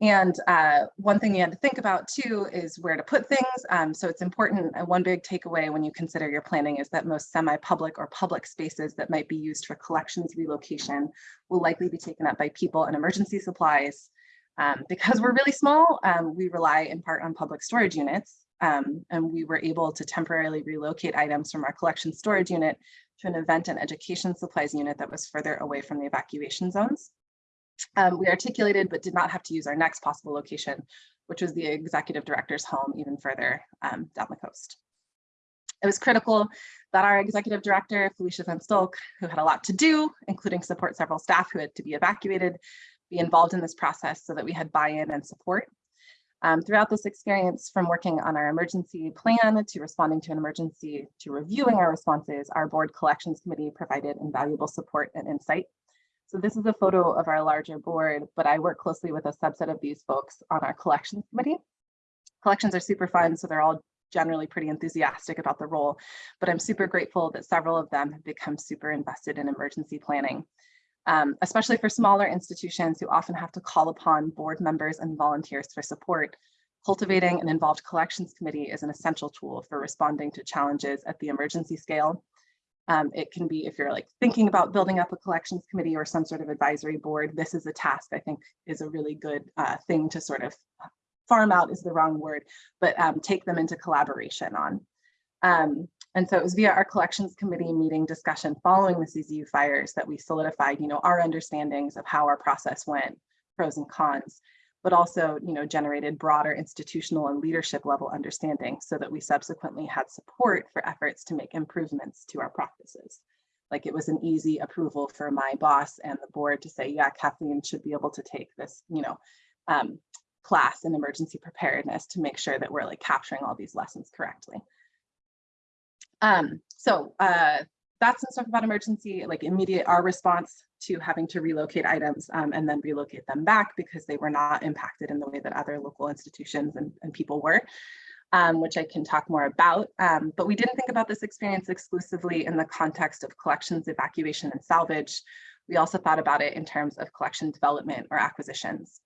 and uh, one thing you had to think about too is where to put things. Um, so it's important, uh, one big takeaway when you consider your planning is that most semi-public or public spaces that might be used for collections relocation will likely be taken up by people and emergency supplies. Um, because we're really small, um, we rely in part on public storage units. Um, and we were able to temporarily relocate items from our collection storage unit to an event and education supplies unit that was further away from the evacuation zones. Um, we articulated but did not have to use our next possible location, which was the executive director's home even further um, down the coast. It was critical that our executive director, Felicia Van Stolk, who had a lot to do, including support several staff who had to be evacuated, be involved in this process so that we had buy-in and support. Um, throughout this experience, from working on our emergency plan to responding to an emergency to reviewing our responses, our board collections committee provided invaluable support and insight so this is a photo of our larger board, but I work closely with a subset of these folks on our collections committee. Collections are super fun, so they're all generally pretty enthusiastic about the role, but I'm super grateful that several of them have become super invested in emergency planning. Um, especially for smaller institutions who often have to call upon board members and volunteers for support, cultivating an involved collections committee is an essential tool for responding to challenges at the emergency scale Um, it can be if you're like thinking about building up a collections committee or some sort of advisory board, this is a task I think is a really good uh, thing to sort of farm out is the wrong word, but um, take them into collaboration on. Um, and so it was via our collections committee meeting discussion following the CZU fires that we solidified, you know, our understandings of how our process went, pros and cons, but also, you know, generated broader institutional and leadership level understanding so that we subsequently had support for efforts to make improvements to our practices. Like it was an easy approval for my boss and the board to say, yeah, Kathleen should be able to take this, you know, um, class in emergency preparedness to make sure that we're like capturing all these lessons correctly. Um, so uh, that's some stuff about emergency, like immediate our response to having to relocate items um, and then relocate them back because they were not impacted in the way that other local institutions and, and people were, um, which I can talk more about. Um, but we didn't think about this experience exclusively in the context of collections, evacuation, and salvage. We also thought about it in terms of collection development or acquisitions.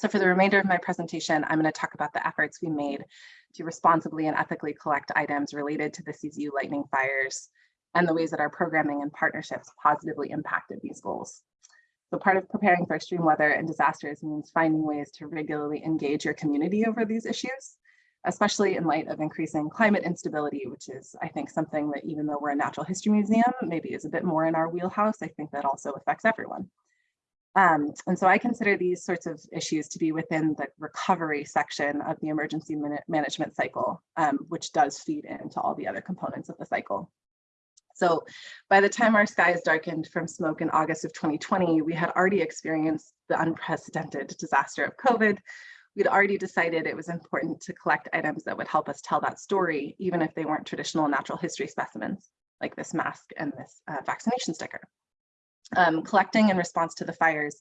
So for the remainder of my presentation, I'm going to talk about the efforts we made to responsibly and ethically collect items related to the CZU lightning fires and the ways that our programming and partnerships positively impacted these goals. So part of preparing for extreme weather and disasters means finding ways to regularly engage your community over these issues, especially in light of increasing climate instability, which is, I think, something that even though we're a natural history museum, maybe is a bit more in our wheelhouse, I think that also affects everyone. Um, and so I consider these sorts of issues to be within the recovery section of the emergency management cycle, um, which does feed into all the other components of the cycle. So by the time our skies darkened from smoke in August of 2020, we had already experienced the unprecedented disaster of COVID. We'd already decided it was important to collect items that would help us tell that story, even if they weren't traditional natural history specimens, like this mask and this uh, vaccination sticker. Um, collecting in response to the fires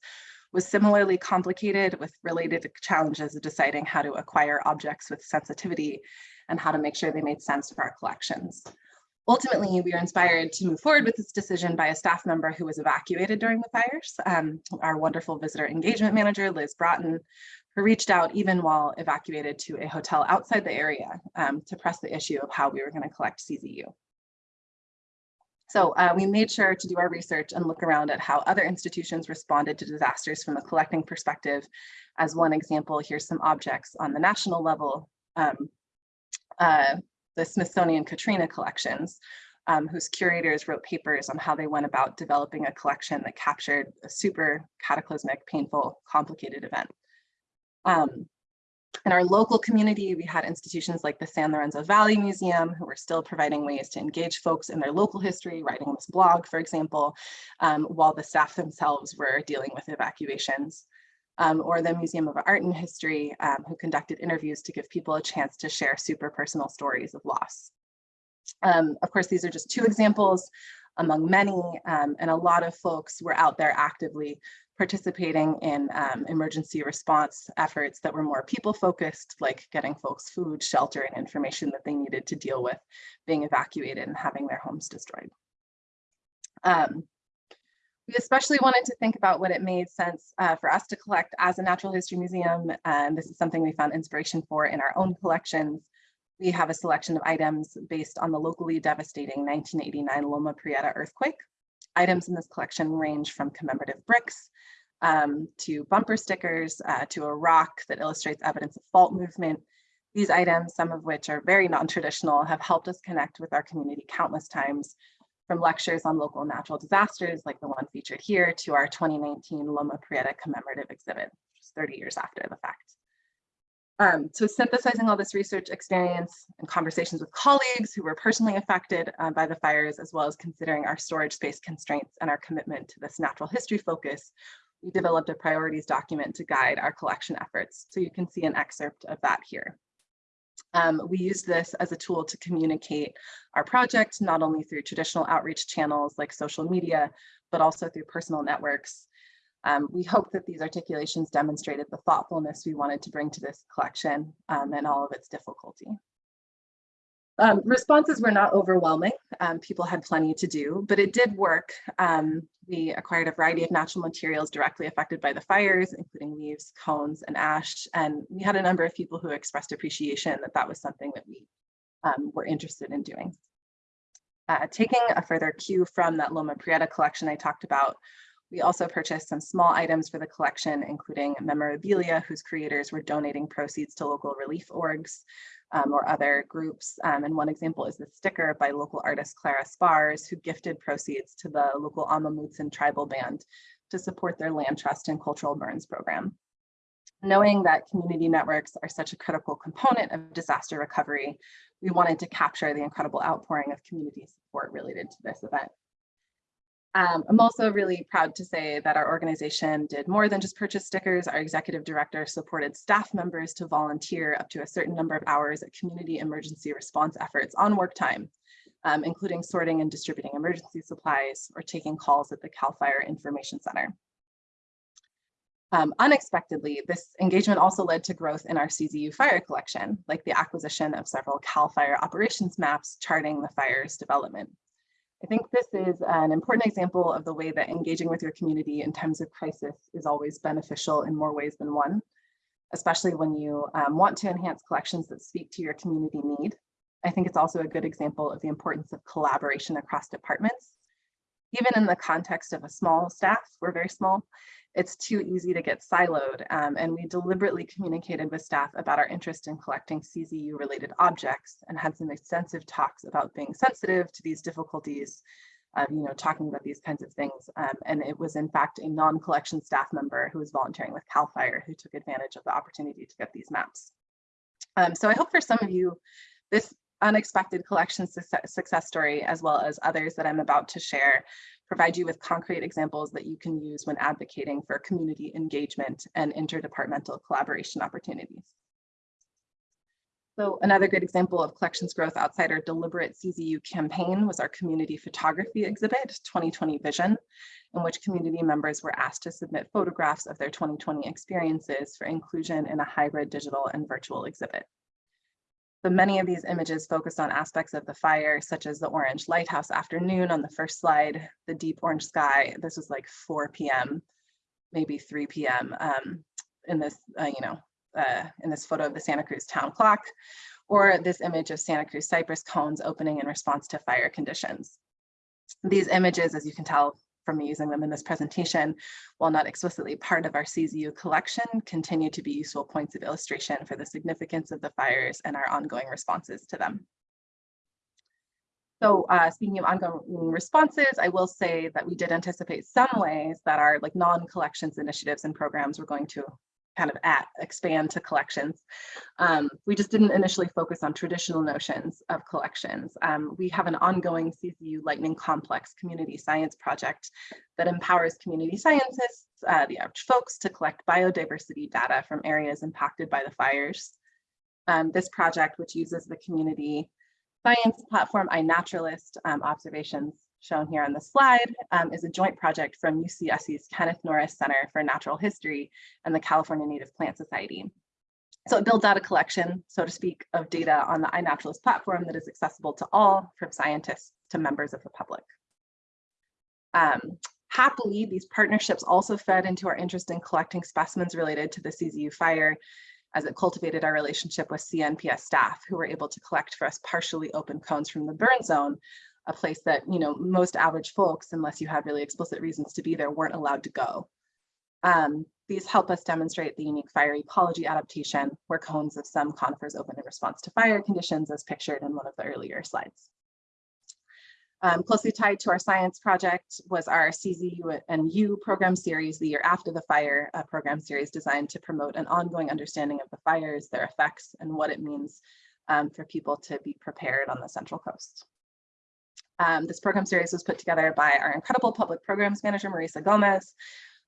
was similarly complicated with related challenges of deciding how to acquire objects with sensitivity and how to make sure they made sense for our collections. Ultimately, we were inspired to move forward with this decision by a staff member who was evacuated during the fires, um, our wonderful visitor engagement manager, Liz Broughton, who reached out even while evacuated to a hotel outside the area um, to press the issue of how we were going to collect CZU. So uh, we made sure to do our research and look around at how other institutions responded to disasters from a collecting perspective. As one example, here's some objects on the national level. Um, uh, the Smithsonian Katrina collections, um, whose curators wrote papers on how they went about developing a collection that captured a super cataclysmic, painful, complicated event. Um, in our local community, we had institutions like the San Lorenzo Valley Museum, who were still providing ways to engage folks in their local history, writing this blog, for example, um, while the staff themselves were dealing with evacuations. Um, or the Museum of Art and History, um, who conducted interviews to give people a chance to share super personal stories of loss. Um, of course, these are just two examples among many, um, and a lot of folks were out there actively participating in um, emergency response efforts that were more people focused, like getting folks food, shelter, and information that they needed to deal with being evacuated and having their homes destroyed. Um, we especially wanted to think about what it made sense uh, for us to collect as a natural history museum. And this is something we found inspiration for in our own collections. We have a selection of items based on the locally devastating 1989 Loma Prieta earthquake. Items in this collection range from commemorative bricks um, to bumper stickers uh, to a rock that illustrates evidence of fault movement. These items, some of which are very non-traditional, have helped us connect with our community countless times, from lectures on local natural disasters like the one featured here to our 2019 Loma Prieta commemorative exhibit, just 30 years after the fact. Um, so synthesizing all this research experience and conversations with colleagues who were personally affected uh, by the fires, as well as considering our storage space constraints and our commitment to this natural history focus, we developed a priorities document to guide our collection efforts. So you can see an excerpt of that here. Um, we use this as a tool to communicate our project, not only through traditional outreach channels like social media, but also through personal networks um, we hope that these articulations demonstrated the thoughtfulness we wanted to bring to this collection um, and all of its difficulty. Um, responses were not overwhelming. Um, people had plenty to do, but it did work. Um, we acquired a variety of natural materials directly affected by the fires, including leaves, cones, and ash. And we had a number of people who expressed appreciation that that was something that we um, were interested in doing. Uh, taking a further cue from that Loma Prieta collection I talked about, we also purchased some small items for the collection, including memorabilia whose creators were donating proceeds to local relief orgs um, or other groups. Um, and one example is the sticker by local artist Clara Spars, who gifted proceeds to the local Amah Mutsun tribal band to support their land trust and cultural burns program. Knowing that community networks are such a critical component of disaster recovery, we wanted to capture the incredible outpouring of community support related to this event. Um, I'm also really proud to say that our organization did more than just purchase stickers. Our executive director supported staff members to volunteer up to a certain number of hours at community emergency response efforts on work time, um, including sorting and distributing emergency supplies or taking calls at the CAL FIRE Information Center. Um, unexpectedly, this engagement also led to growth in our CZU fire collection, like the acquisition of several CAL FIRE operations maps charting the fire's development. I think this is an important example of the way that engaging with your community in times of crisis is always beneficial in more ways than one, especially when you um, want to enhance collections that speak to your community need. I think it's also a good example of the importance of collaboration across departments. Even in the context of a small staff, we're very small, it's too easy to get siloed. Um, and we deliberately communicated with staff about our interest in collecting CZU related objects and had some extensive talks about being sensitive to these difficulties, uh, you know, talking about these kinds of things. Um, and it was in fact a non-collection staff member who was volunteering with CAL FIRE who took advantage of the opportunity to get these maps. Um, so I hope for some of you, this unexpected collection success, story, as well as others that I'm about to share, provide you with concrete examples that you can use when advocating for community engagement and interdepartmental collaboration opportunities. So another good example of collections growth outside our deliberate CZU campaign was our community photography exhibit, 2020 Vision, in which community members were asked to submit photographs of their 2020 experiences for inclusion in a hybrid digital and virtual exhibit. But many of these images focused on aspects of the fire, such as the orange lighthouse afternoon on the first slide, the deep orange sky. This was like 4 p.m., maybe 3 p.m. Um, in this, uh, you know, uh, in this photo of the Santa Cruz town clock, or this image of Santa Cruz cypress cones opening in response to fire conditions. These images, as you can tell, from using them in this presentation, while not explicitly part of our CZU collection, continue to be useful points of illustration for the significance of the fires and our ongoing responses to them. So uh, speaking of ongoing responses, I will say that we did anticipate some ways that our like non-collections initiatives and programs were going to kind of at expand to collections. Um, we just didn't initially focus on traditional notions of collections. Um, we have an ongoing CZU Lightning Complex community science project that empowers community scientists, uh, the average folks, to collect biodiversity data from areas impacted by the fires. Um, this project, which uses the community science platform iNaturalist um, observations shown here on the slide um, is a joint project from UCSC's Kenneth Norris Center for Natural History and the California Native Plant Society. So it builds out a collection, so to speak, of data on the iNaturalist platform that is accessible to all, from scientists to members of the public. Um, happily, these partnerships also fed into our interest in collecting specimens related to the CZU fire as it cultivated our relationship with CNPS staff who were able to collect for us partially open cones from the burn zone a place that, you know, most average folks, unless you had really explicit reasons to be there, weren't allowed to go. Um, these help us demonstrate the unique fire ecology adaptation where cones of some conifers open in response to fire conditions as pictured in one of the earlier slides. Um, closely tied to our science project was our CZU and U program series the year after the fire, a program series designed to promote an ongoing understanding of the fires, their effects, and what it means um, for people to be prepared on the Central Coast. Um, this program series was put together by our incredible public programs manager, Marisa Gomez,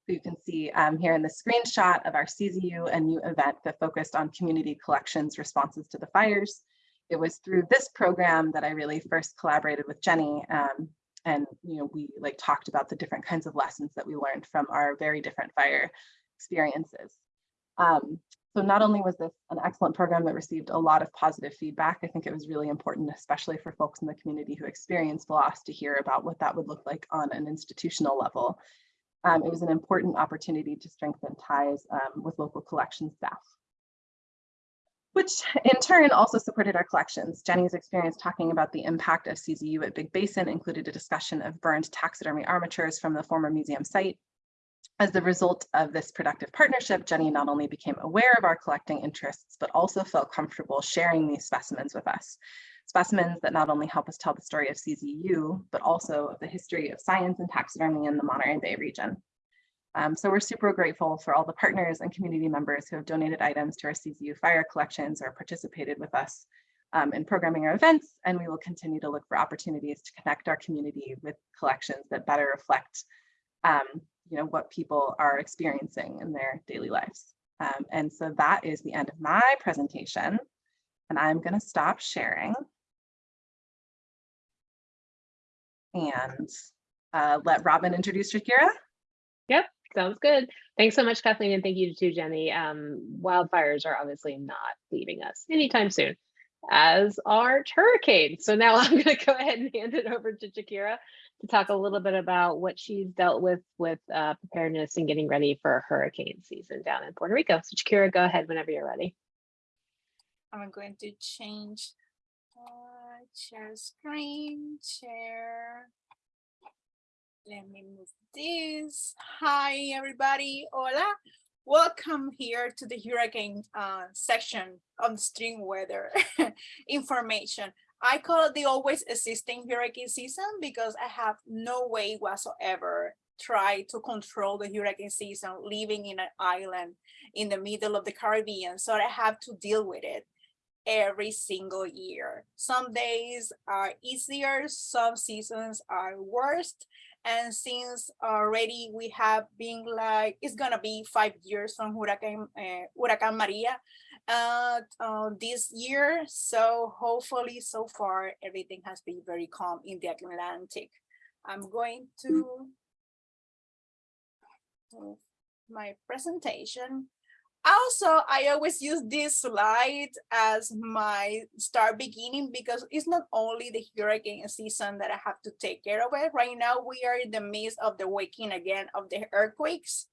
who you can see um, here in the screenshot of our CZU and U event that focused on community collections responses to the fires. It was through this program that I really first collaborated with Jenny um, and you know we like talked about the different kinds of lessons that we learned from our very different fire experiences. Um, so not only was this an excellent program that received a lot of positive feedback, I think it was really important, especially for folks in the community who experienced loss to hear about what that would look like on an institutional level. Um, it was an important opportunity to strengthen ties um, with local collection staff. which in turn also supported our collections. Jenny's experience talking about the impact of CZU at Big Basin included a discussion of burned taxidermy armatures from the former museum site. As the result of this productive partnership, Jenny not only became aware of our collecting interests, but also felt comfortable sharing these specimens with us. Specimens that not only help us tell the story of CZU, but also of the history of science and taxidermy in the Monterey Bay region. Um, so we're super grateful for all the partners and community members who have donated items to our CZU fire collections or participated with us um, in programming our events, and we will continue to look for opportunities to connect our community with collections that better reflect um, you know, what people are experiencing in their daily lives. Um, and so that is the end of my presentation, and I'm gonna stop sharing and uh, let Robin introduce Shakira. Yep, sounds good. Thanks so much, Kathleen, and thank you to Jenny. Um, wildfires are obviously not leaving us anytime soon, as are hurricanes. So now I'm going to go ahead and hand it over to Shakira to talk a little bit about what she's dealt with with uh, preparedness and getting ready for hurricane season down in Puerto Rico. So Shakira, go ahead whenever you're ready. I'm going to change uh, share screen, share. Let me move this. Hi, everybody. Hola. Welcome here to the hurricane uh, section the stream weather information. I call it the always existing hurricane season because I have no way whatsoever try to control the hurricane season living in an island in the middle of the Caribbean. So I have to deal with it every single year. Some days are easier, some seasons are worst. And since already we have been like, it's gonna be five years from Hurricane, uh, Huracán Maria uh, uh, this year. So hopefully so far, everything has been very calm in the Atlantic. I'm going to my presentation. Also, I always use this slide as my start beginning because it's not only the hurricane season that I have to take care of it. Right now, we are in the midst of the waking again of the earthquakes.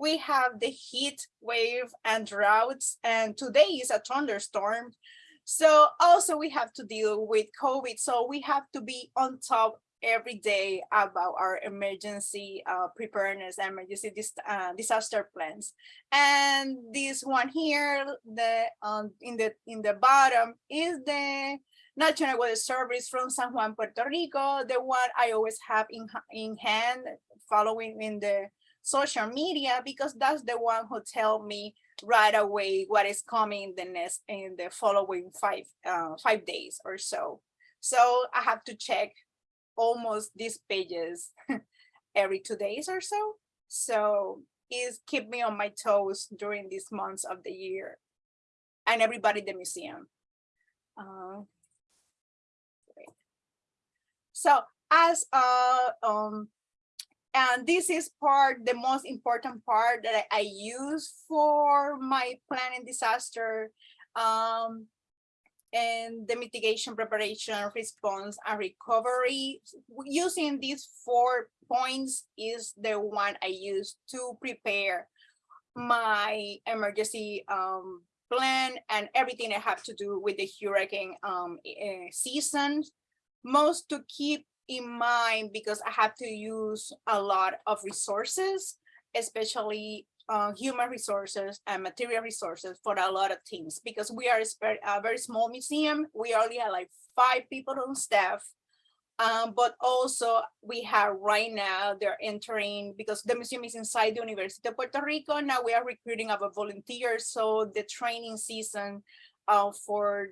We have the heat wave and droughts, and today is a thunderstorm. So also we have to deal with COVID. So we have to be on top every day about our emergency uh, preparedness, emergency dis uh, disaster plans. And this one here, the um, in the in the bottom is the National Weather Service from San Juan, Puerto Rico, the one I always have in in hand, following in the social media because that's the one who tell me right away what is coming the next in the following five uh, five days or so. So I have to check almost these pages every two days or so. So is keep me on my toes during these months of the year and everybody in the museum. Uh, so as uh, um, and this is part, the most important part that I, I use for my planning disaster um, and the mitigation, preparation, response, and recovery. Using these four points is the one I use to prepare my emergency um, plan and everything I have to do with the hurricane um, uh, season. Most to keep in mind because I have to use a lot of resources, especially uh, human resources and material resources for a lot of teams because we are a very small museum. We only have like five people on staff. Um, but also we have right now, they're entering because the museum is inside the University of Puerto Rico. Now we are recruiting our volunteers. So the training season uh, for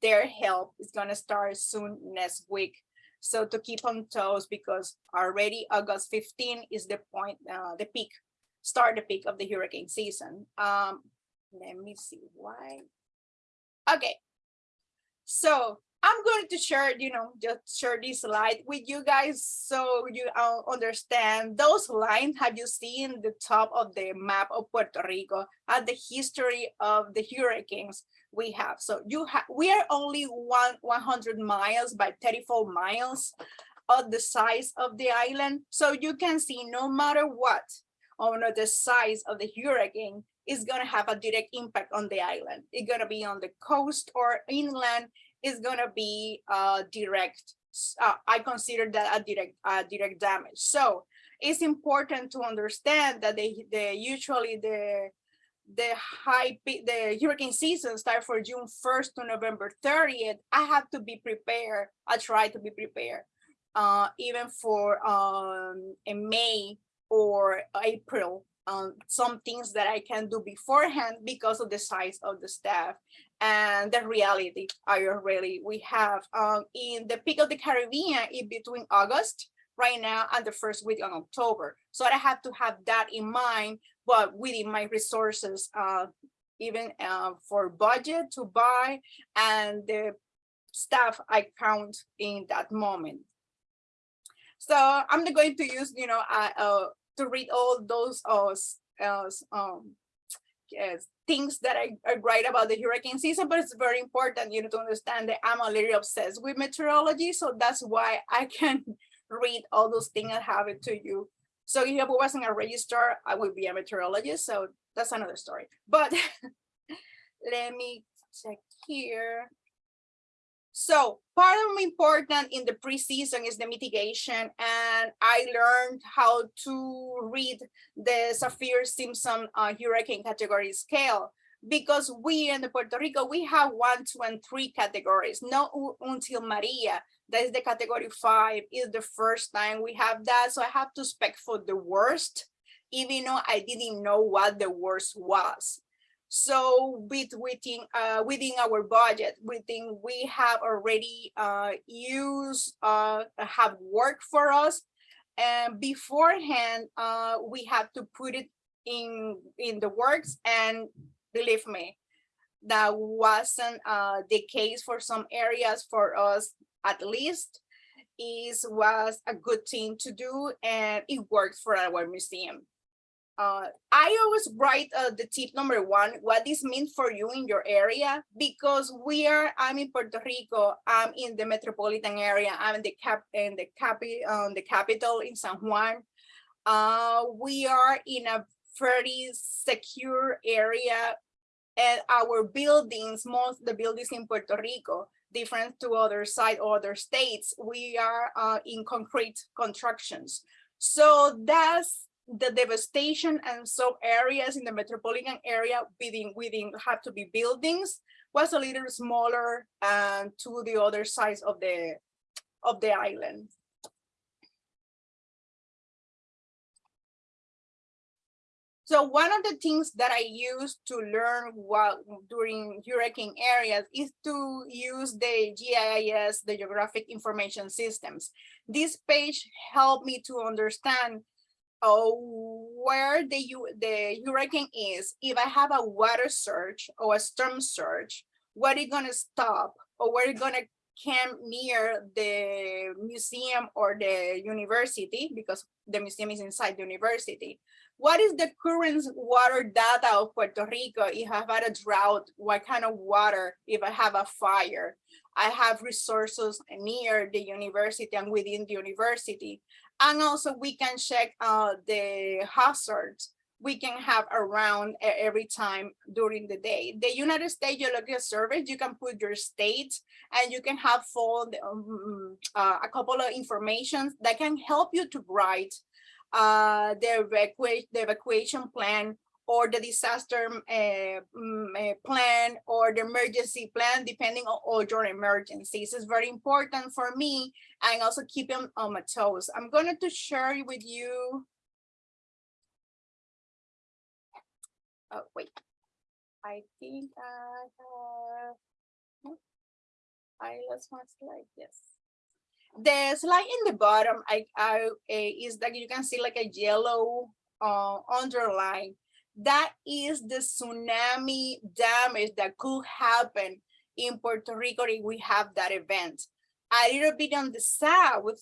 their help is gonna start soon next week. So to keep on toes because already August 15 is the point, uh, the peak start the peak of the hurricane season. Um, let me see why. Okay, so I'm going to share, you know, just share this slide with you guys so you uh, understand those lines. Have you seen the top of the map of Puerto Rico at the history of the hurricanes we have? So you have, we are only one 100 miles by 34 miles of the size of the island. So you can see no matter what, or the size of the hurricane, is gonna have a direct impact on the island. It's gonna be on the coast or inland, is gonna be uh, direct. Uh, I consider that a direct, uh, direct damage. So it's important to understand that they, they usually the the high the hurricane season start for June 1st to November 30th, I have to be prepared. I try to be prepared. Uh, even for um in May or April, um, some things that I can do beforehand because of the size of the staff and the reality I already we have um in the peak of the Caribbean in between August right now and the first week on October. So I have to have that in mind but within my resources, uh, even uh, for budget to buy and the staff I count in that moment. So I'm not going to use, you know, uh, to read all those uh, uh, um, things that I, I write about the hurricane season, but it's very important, you know, to understand that I'm a little obsessed with meteorology. So that's why I can read all those things and have it to you so if I wasn't a registrar, I would be a meteorologist. So that's another story. But let me check here. So part of important in the preseason is the mitigation. And I learned how to read the Saffir-Simpson uh, hurricane category scale because we in Puerto Rico, we have one, two, and three categories, not until Maria that is the category five is the first time we have that. So i have to spec for the worst even though i didn't know what the worst was. So with within uh within our budget within we have already uh used uh have worked for us. And beforehand uh we have to put it in in the works. And believe me that wasn't uh the case for some areas for us at least is was a good thing to do and it worked for our museum. Uh, I always write uh, the tip number one, what this means for you in your area, because we are, I'm in Puerto Rico, I'm in the metropolitan area, I'm in the cap, in the capi, um, the capital in San Juan. Uh, we are in a very secure area and our buildings, most the buildings in Puerto Rico, different to other side or other states, we are uh, in concrete constructions. So that's the devastation and some areas in the metropolitan area within within have to be buildings was a little smaller and to the other sides of the of the island. So one of the things that I use to learn what during hurricane areas is to use the GIS, the Geographic Information Systems. This page helped me to understand uh, where the, the hurricane is. If I have a water surge or a storm surge, what is gonna stop or where it's gonna camp near the museum or the university because the museum is inside the university what is the current water data of Puerto Rico if I have had a drought, what kind of water, if I have a fire. I have resources near the university and within the university. And also we can check uh, the hazards we can have around every time during the day. The United States Geological Survey, you can put your state and you can have full um, uh, a couple of information that can help you to write uh, the, evacua- the evacuation plan or the disaster uh, plan or the emergency plan, depending on all your emergencies. It's very important for me and also keep them on my toes. I'm going to share with you. Oh, wait. I think I have. I lost my slide. Yes the slide in the bottom I, I uh, is that you can see like a yellow uh, underline. That is the tsunami damage that could happen in Puerto Rico if we have that event. A little bit on the south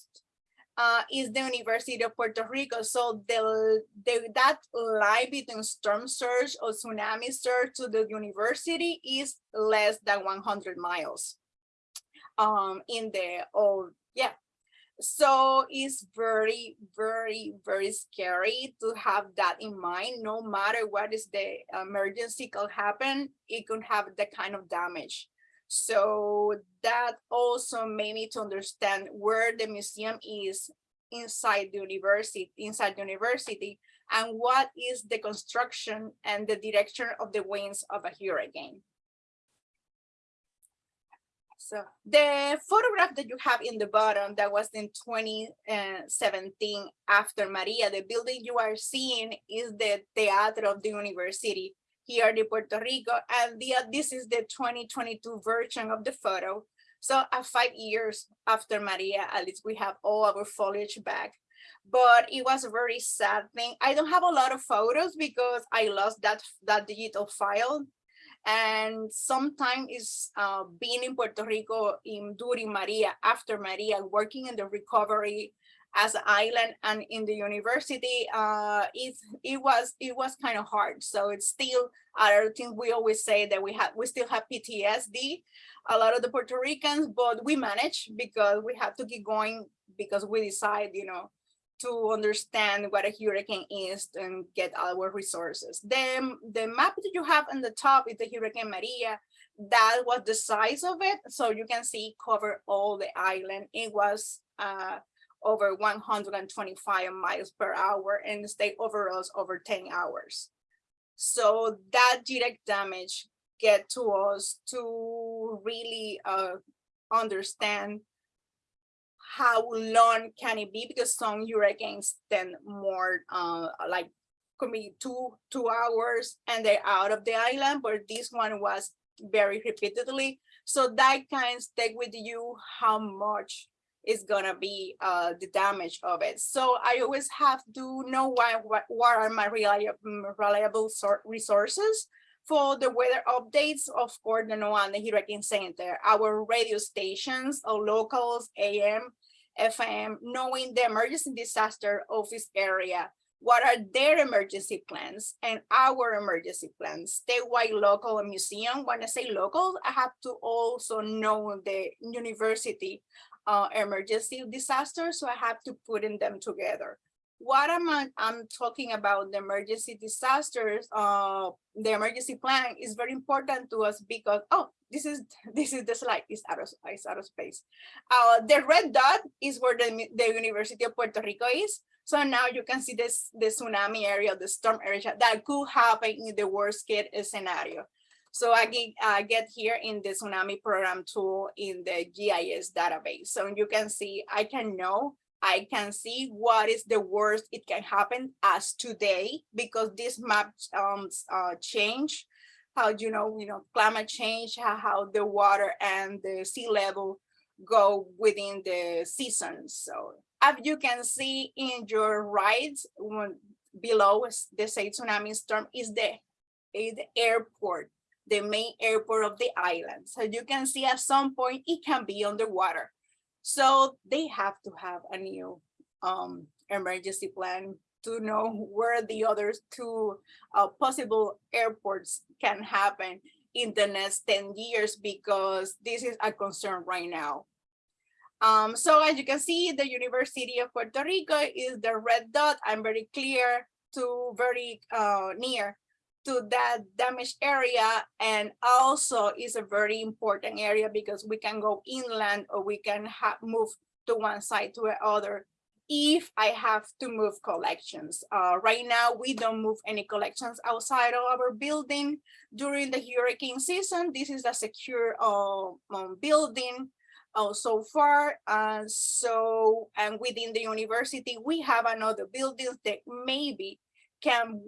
uh, is the University of Puerto Rico. So the, the that line between storm surge or tsunami surge to the university is less than 100 miles um, in the old yeah. so it's very, very, very scary to have that in mind. No matter what is the emergency could happen, it could have that kind of damage. So that also made me to understand where the museum is inside the university, inside the university, and what is the construction and the direction of the winds of a hurricane. So the photograph that you have in the bottom that was in 2017 after Maria, the building you are seeing is the Teatro of the University here in Puerto Rico. And the, this is the 2022 version of the photo. So uh, five years after Maria, at least we have all our foliage back. But it was a very sad thing. I don't have a lot of photos because I lost that, that digital file and sometimes is uh, being in Puerto Rico in during Maria, after Maria, working in the recovery as an island and in the university, uh, it, it was it was kind of hard. So it's still other things we always say that we have we still have PTSD, a lot of the Puerto Ricans, but we manage because we have to keep going because we decide, you know, to understand what a hurricane is and get our resources. Then the map that you have on the top is the Hurricane Maria. That was the size of it. So you can see cover all the island. It was uh, over 125 miles per hour and stay over us over 10 hours. So that direct damage get to us to really uh, understand how long can it be? Because some hurricanes then more uh like could be two two hours and they're out of the island but this one was very repeatedly. So that kind of stay with you how much is gonna be uh the damage of it. So i always have to know why what, what are my reliable reliable resources. For the weather updates of course the NOAA the Hurricane Center, our radio stations, our locals, AM, FM, knowing the emergency disaster office area, what are their emergency plans and our emergency plans, statewide, local, and museum. When I say local, I have to also know the university uh, emergency disaster, so I have to put in them together. What am I, I'm talking about the emergency disasters, uh, the emergency plan is very important to us because, oh, this is this is the slide is out of is out of space. Uh, the red dot is where the, the University of Puerto Rico is. So now you can see this the tsunami area, the storm area that could happen in the worst case scenario. So I get, I get here in the tsunami program tool in the GIS database. So you can see, I can know, I can see what is the worst it can happen as today because this map um, uh, change how you know you know climate change how, how the water and the sea level go within the seasons so as you can see in your right below the say tsunami storm is the is the airport the main airport of the island. So you can see at some point it can be underwater so they have to have a new um emergency plan to know where the other two uh, possible airports can happen in the next 10 years because this is a concern right now. Um, so as you can see, the University of Puerto Rico is the red dot. I'm very clear to very uh, near to that damaged area and also is a very important area because we can go inland or we can move to one side to the other if I have to move collections. Uh, right now, we don't move any collections outside of our building. During the hurricane season, this is a secure uh, um, building uh, so far. So, and within the university, we have another buildings that maybe can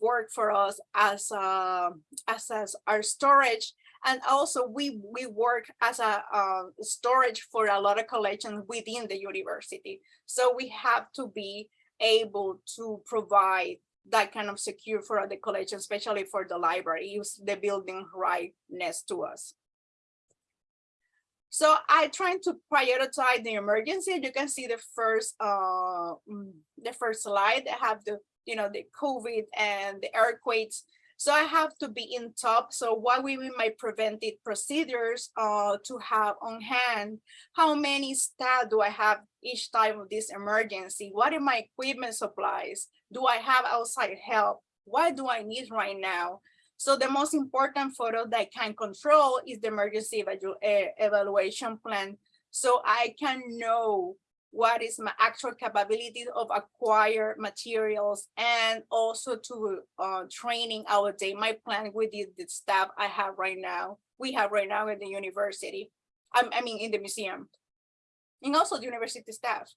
work for us as, uh, as, as our storage and also we we work as a uh, storage for a lot of collections within the university so we have to be able to provide that kind of secure for the collection especially for the library use the building right next to us so I trying to prioritize the emergency. You can see the first uh, mm, the first slide. I have the you know the COVID and the earthquakes So I have to be in top. So what we be my preventive procedures uh, to have on hand? How many staff do I have each time of this emergency? What are my equipment supplies? Do I have outside help? What do I need right now? So the most important photo that I can control is the emergency eh, evaluation plan. So I can know what is my actual capability of acquire materials and also to uh, training our day, my plan with the, the staff I have right now, we have right now in the university, I, I mean, in the museum, and also the university staff.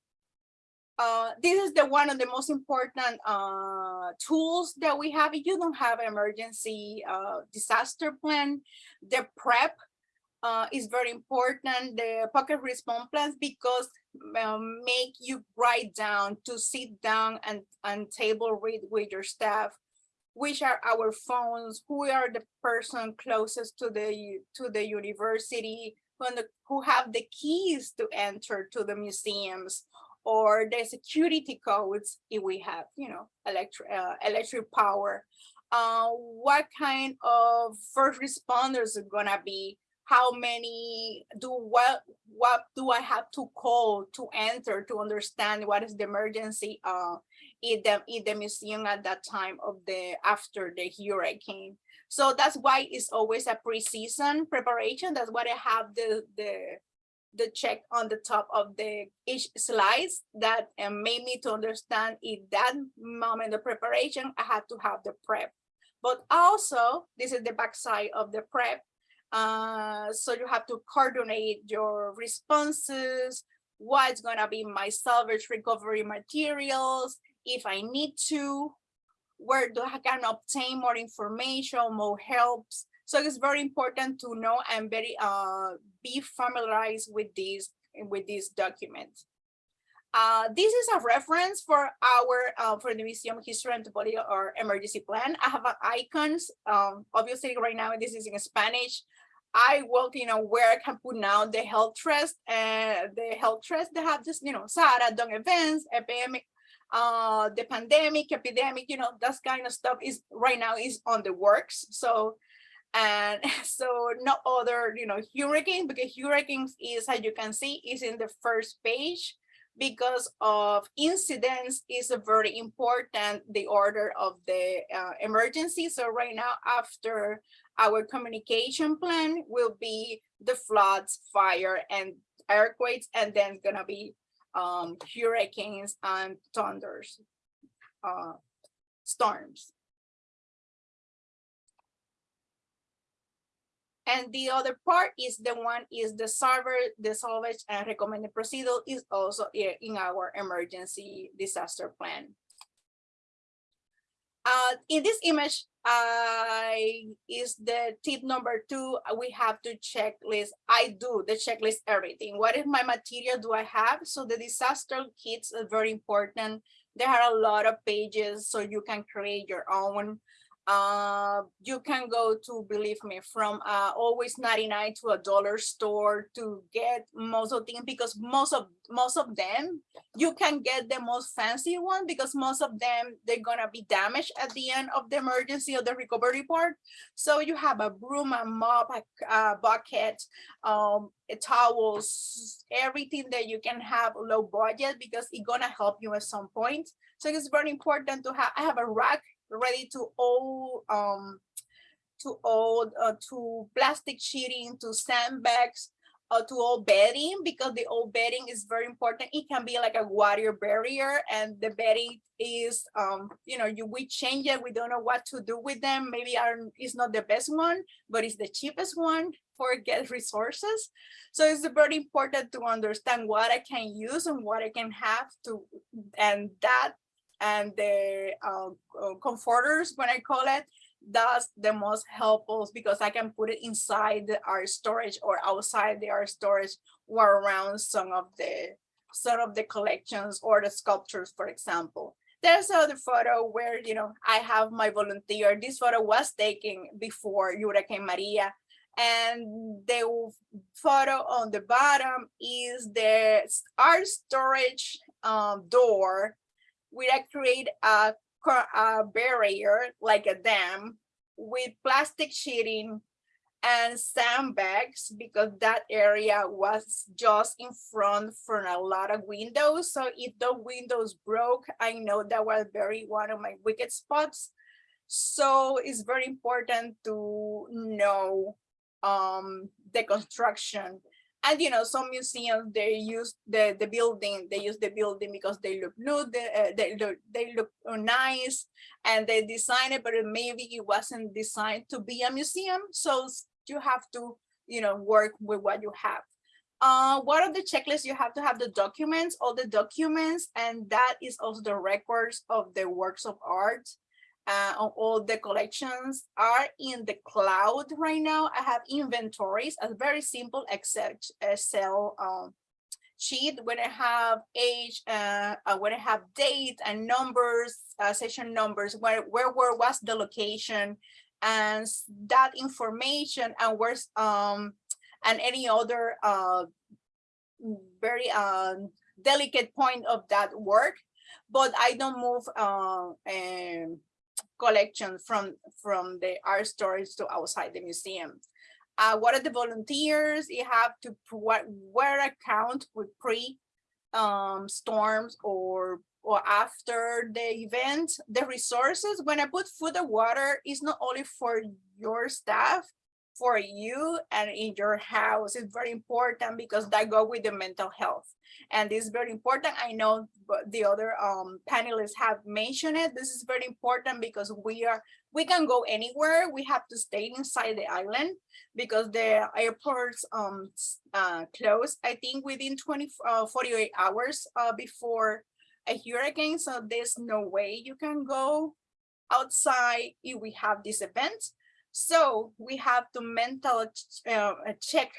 Uh, this is the one of the most important uh, tools that we have. If you don't have an emergency uh, disaster plan, the prep uh, is very important, the pocket response plans, because um, make you write down to sit down and, and table read with your staff, which are our phones, who are the person closest to the to the university, who, the, who have the keys to enter to the museums, or the security codes if we have, you know, electric uh, electric power. Uh, what kind of first responders are gonna be? How many do what what do I have to call to enter to understand what is the emergency uh in the in the museum at that time of the after the hurricane. So that's why it's always a pre-season preparation. That's why I have the the the check on the top of the each slides that uh, made me to understand in that moment of preparation, I had to have the prep. But also, this is the backside of the prep uh, so you have to coordinate your responses, what's gonna be my salvage recovery materials, if I need to, where do I can obtain more information, more helps. So it's very important to know and very uh, be familiarized with these with these documents. Uh, this is a reference for our uh, for the museum history and anthropology or emergency plan. I have icons. Um, obviously, right now this is in Spanish. I work, you know, where I can put now the health trust and the health trust they have this, you know, SARA, done events, epidemic, uh, the pandemic, epidemic, you know, that kind of stuff is right now is on the works. So, and so no other, you know, hurricane because hurricanes is, as you can see, is in the first page because of incidents is a very important the order of the uh, emergency so right now after our communication plan will be the floods, fire, and earthquakes, and then gonna be um, hurricanes and thunders, uh, storms. And the other part is the one is the server, the salvage and recommended procedure is also in our emergency disaster plan. Uh, in this image, I is the tip number two. We have to checklist. I do the checklist everything. What is my material do I have? So the disaster kits are very important. There are a lot of pages so you can create your own uh, you can go to, believe me, from uh, always 99 to a dollar store to get most of things because most of most of them you can get the most fancy one because most of them they're gonna be damaged at the end of the emergency or the recovery part. So you have a broom, a mop, a, a bucket, um, towels, everything that you can have low budget because it's gonna help you at some point. So it's very important to have. I have a rack ready to all um to all uh, to plastic sheeting to sandbags uh, to all bedding because the old bedding is very important. It can be like a water barrier and the bedding is um you know you we change it. We don't know what to do with them. Maybe our is not the best one but it's the cheapest one for get resources. So it's very important to understand what i can use and what i can have to and that and the uh, comforters, when I call it, that's the most helpful because I can put it inside our storage or outside the art storage or around some of the some of the collections or the sculptures, for example. There's another photo where, you know, I have my volunteer. This photo was taken before Hurricane Maria. And the photo on the bottom is the art storage um, door we create a, a barrier like a dam with plastic sheeting and sandbags because that area was just in front from a lot of windows. So if the windows broke, I know that was very one of my wicked spots. So it's very important to know um, the construction. And you know, some museums they use the the building. They use the building because they look new. They, uh, they look they look nice, and they design it, but maybe it wasn't designed to be a museum. So you have to you know work with what you have. Uh, what are the checklists? You have to have the documents, all the documents, and that is also the records of the works of art uh, all the collections are in the cloud right now. I have inventories, a very simple Excel, Excel um, sheet when I have age, uh, uh, when I have date and numbers, uh, session numbers, where, where, where was the location and that information and where's, um, and any other uh, very um, delicate point of that work, but I don't move uh, collection from from the art stores to outside the museum. Uh, what are the volunteers? You have to what where account with pre um, storms or or after the event. The resources when I put food and water is not only for your staff, for you and in your house. It's very important because that go with the mental health. And this is very important. I know the other um, panelists have mentioned it. This is very important because we are we can go anywhere. We have to stay inside the island because the airports um uh, close. I think within 20 uh, 48 hours uh, before a hurricane. So there's no way you can go outside if we have this event. So we have to mental uh, uh, check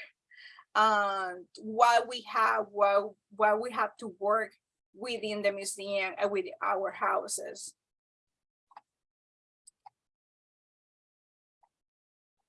uh, what we have, what, what we have to work within the museum and with our houses.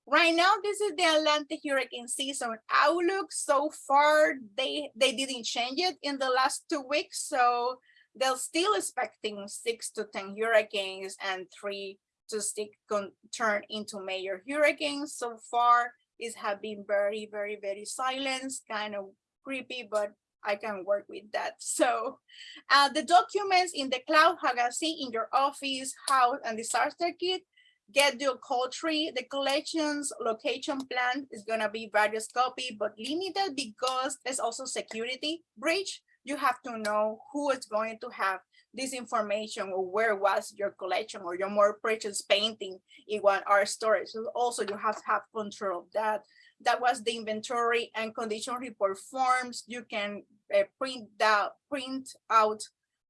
Right now, this is the Atlantic hurricane season outlook. So far, they they didn't change it in the last two weeks. So they're still expecting six to 10 hurricanes and three to con- turn into major hurricanes. So far, it have been very, very, very silent, kind of creepy, but I can work with that. So uh, the documents in the cloud, how see in your office, house, and disaster kit, get your call tree. The collections location plan is gonna be various copy, but limited because there's also security breach. You have to know who is going to have this information or where was your collection or your more precious painting in one art storage. So also you have to have control of that. That was the inventory and condition report forms. You can uh, print that print out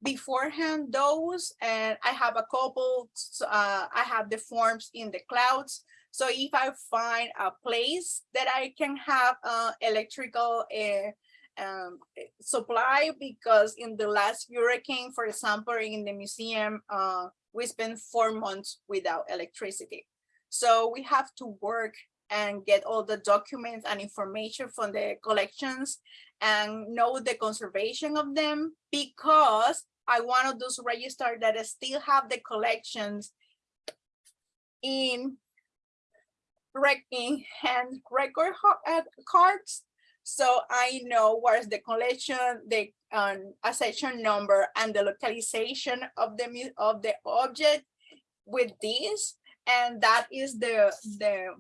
beforehand those and I have a couple uh, I have the forms in the clouds so if I find a place that I can have uh, electrical uh, um, eh, supply because in the last hurricane for example in the museum uh, we spent four months without electricity so we have to work and get all the documents and information from the collections and know the conservation of them because I want of those register that still have the collections in in hand record uh, cards. So I know where's the collection, the um, accession number and the localization of the of the object with this. And that is the the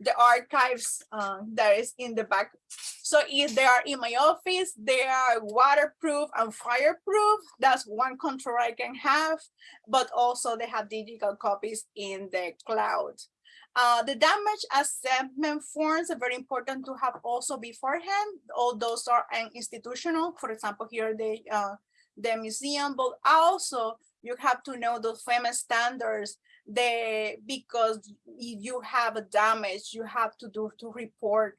the archives uh, that is in the back. So if they are in my office, they are waterproof and fireproof. That's one control I can have, but also they have digital copies in the cloud. Uh, the damage assessment forms are very important to have also beforehand. All those are institutional. For example, here the uh, the museum, but also you have to know those FEMA's standards the because if you have a damage you have to do to report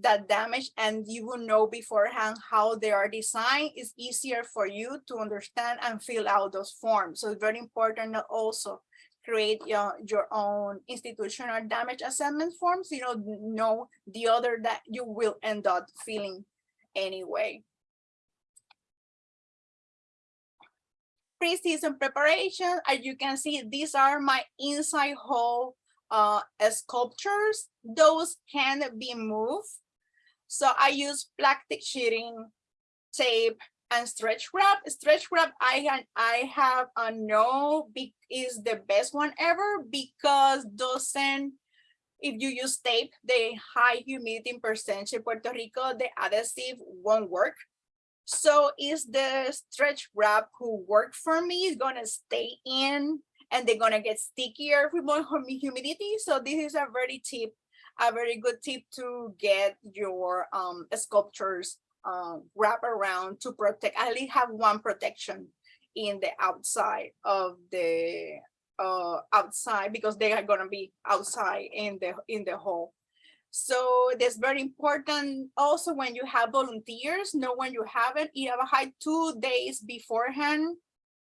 that damage and you will know beforehand how they are designed it's easier for you to understand and fill out those forms so it's very important also create your, your own institutional damage assessment forms you know know the other that you will end up filling anyway pre-season preparation. As you can see, these are my inside hole uh, sculptures. Those can be moved. So I use plastic sheeting, tape, and stretch wrap. Stretch wrap, I I have a no is the best one ever because doesn't if you use tape, the high humidity percentage in Puerto Rico, the adhesive won't work. So is the stretch wrap who worked for me is gonna stay in and they're gonna get stickier with more humidity. So this is a very tip, a very good tip to get your um sculptures um wrap around to protect, at least have one protection in the outside of the uh outside because they are gonna be outside in the in the hall. So that's very important. Also, when you have volunteers, know when you have it, you have a two days beforehand.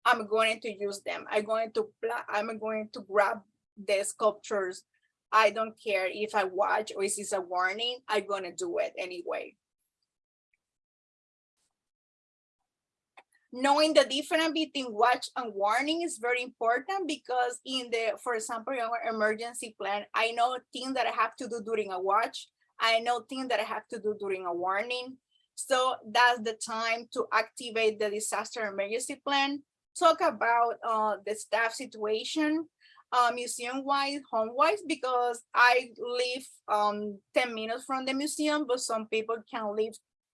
I'm going to use them. I'm going to I'm going to grab the sculptures. I don't care if I watch or if it's a warning, I'm gonna do it anyway. Knowing the difference between watch and warning is very important because in the, for example, our emergency plan, I know things that I have to do during a watch. I know things that I have to do during a warning. So that's the time to activate the disaster emergency plan. Talk about uh, the staff situation, uh, museum-wise, home-wise, because I live um, 10 minutes from the museum, but some people can live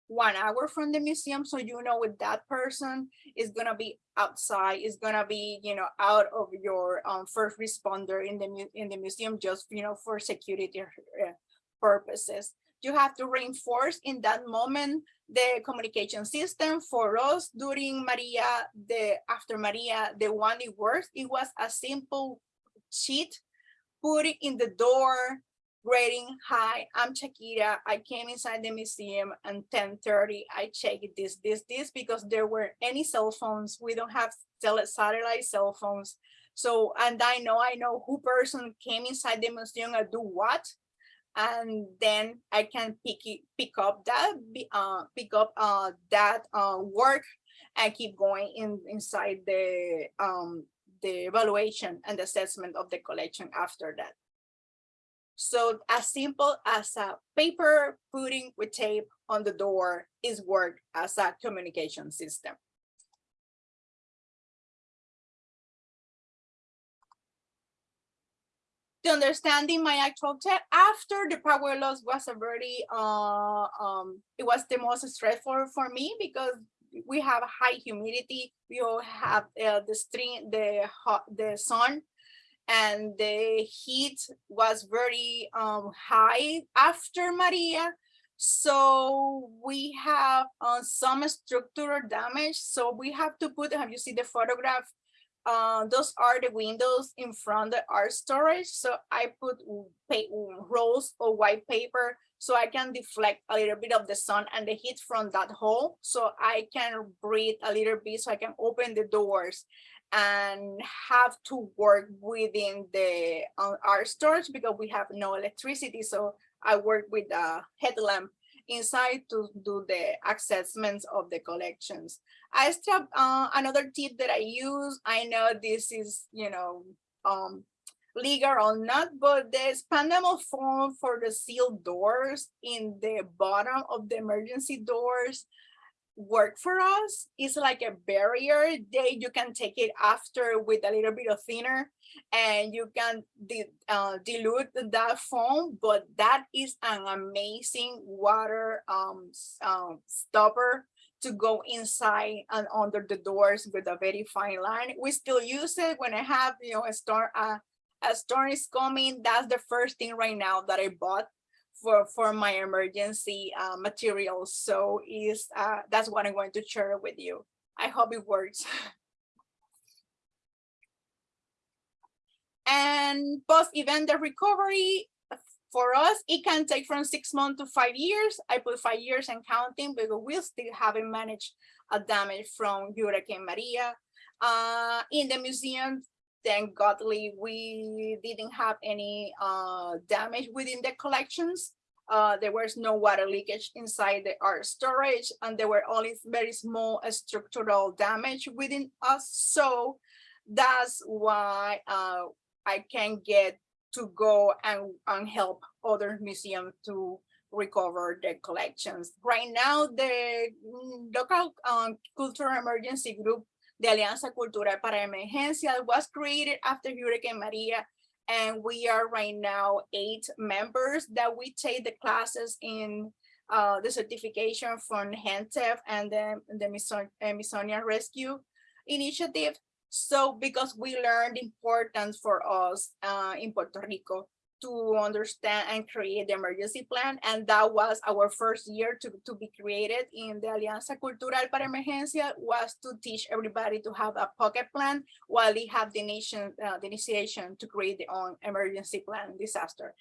one hour from the museum so you know with that person is gonna be outside is gonna be you know out of your um, first responder in the in the museum just you know for security uh, purposes. You have to reinforce in that moment the communication system for us during maria the after maria the one it works. It was a simple sheet put it in the door grading, hi, I'm Shakira. I came inside the museum and 1030. I checked this, this, this, because there were any cell phones. We don't have satellite cell phones. So, and I know, I know who person came inside the museum and do what. And then I can pick it, pick up that, uh, pick up uh, that uh, work and keep going in inside the um, the evaluation and assessment of the collection after that. So as simple as a paper putting with tape on the door is work as a communication system. To understanding my actual tech after the power loss was a very uh um it was the most stressful for me because we have high humidity we all have uh, the string the hot the sun and the heat was very um, high after Maria. So we have uh, some structural damage. So we have to put, have you seen the photograph? Uh, those are the windows in front of our storage. So I put rolls of white paper so I can deflect a little bit of the sun and the heat from that hole. So I can breathe a little bit so I can open the doors and have to work within the uh, our storage because we have no electricity. So I work with a headlamp inside to do the assessments of the collections. I still uh, another tip that I use. I know this is you know um, legal or not, but the expandable foam for the sealed doors in the bottom of the emergency doors work for us it's like a barrier they you can take it after with a little bit of thinner and you can di uh, dilute that foam but that is an amazing water um, um, stopper to go inside and under the doors with a very fine line. We still use it when i have you know a storm uh, a storm is coming. That's the first thing right now that i bought for for my emergency uh, materials. So is uh, that's what I'm going to share with you. I hope it works. and post event recovery for us, it can take from six months to five years. I put five years and counting because we still haven't managed a damage from Hurricane Maria. Uh, in the museum, thank godly we didn't have any uh, damage within the collections. Uh, there was no water leakage inside the art storage and there were only very small structural damage within us. So that's why uh, I can get to go and, and help other museums to recover their collections. Right now, the local um, cultural emergency group, the Alianza Cultural para Emergencia, was created after Hurricane Maria. And we are right now eight members that we take the classes in uh, the certification from HENTF and then the Smithsonian Smithsonian Rescue Initiative. So because we learned importance for us uh, in Puerto Rico to understand and create the emergency plan. And that was our first year to, to be created in the Alianza Cultural para Emergencia was to teach everybody to have a pocket plan while they have the nation, uh, the initiation to create their own emergency plan disaster.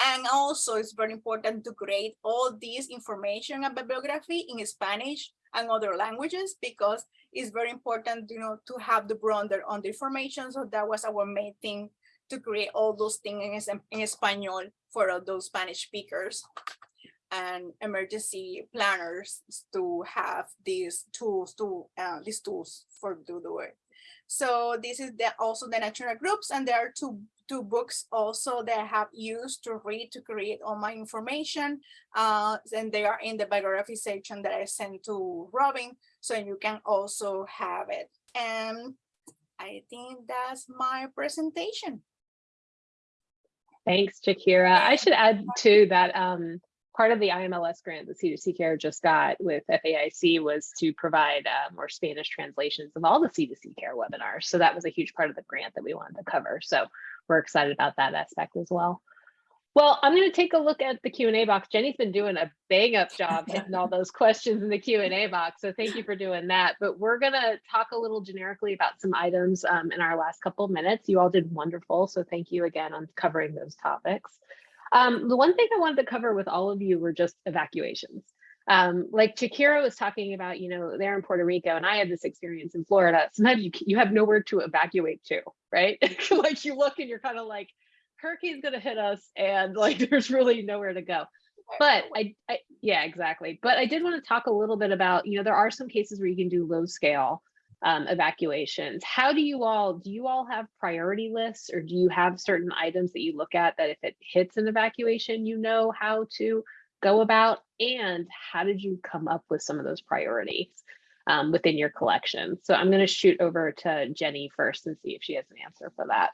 And also it's very important to create all this information and bibliography in Spanish and other languages because it's very important, you know, to have the broader on the information. So that was our main thing to create all those things in, in Espanol for all those Spanish speakers and emergency planners to have these tools to uh, these tools for do it. So this is the, also the national groups and there are two two books also that I have used to read to create all my information. Uh, and they are in the biography section that I sent to Robin, so you can also have it. And I think that's my presentation. Thanks, Shakira. I should add too that um, part of the IMLS grant that C2C Care just got with FAIC was to provide uh, more Spanish translations of all the C2C Care webinars. So that was a huge part of the grant that we wanted to cover. So we're excited about that aspect as well. Well, I'm going to take a look at the Q&A box. Jenny's been doing a bang up job hitting all those questions in the Q&A box. So thank you for doing that. But we're going to talk a little generically about some items um, in our last couple of minutes. You all did wonderful. So thank you again on covering those topics. Um, the one thing I wanted to cover with all of you were just evacuations. Um, like Shakira was talking about, you know, they're in Puerto Rico and I had this experience in Florida. Sometimes you, you have nowhere to evacuate to, right? like you look and you're kind of like, hurricane's gonna hit us and like there's really nowhere to go. But I, I yeah, exactly. But I did want to talk a little bit about, you know, there are some cases where you can do low scale um, evacuations. How do you all, do you all have priority lists or do you have certain items that you look at that if it hits an evacuation, you know how to go about? And how did you come up with some of those priorities um, within your collection? So I'm going to shoot over to Jenny first and see if she has an answer for that.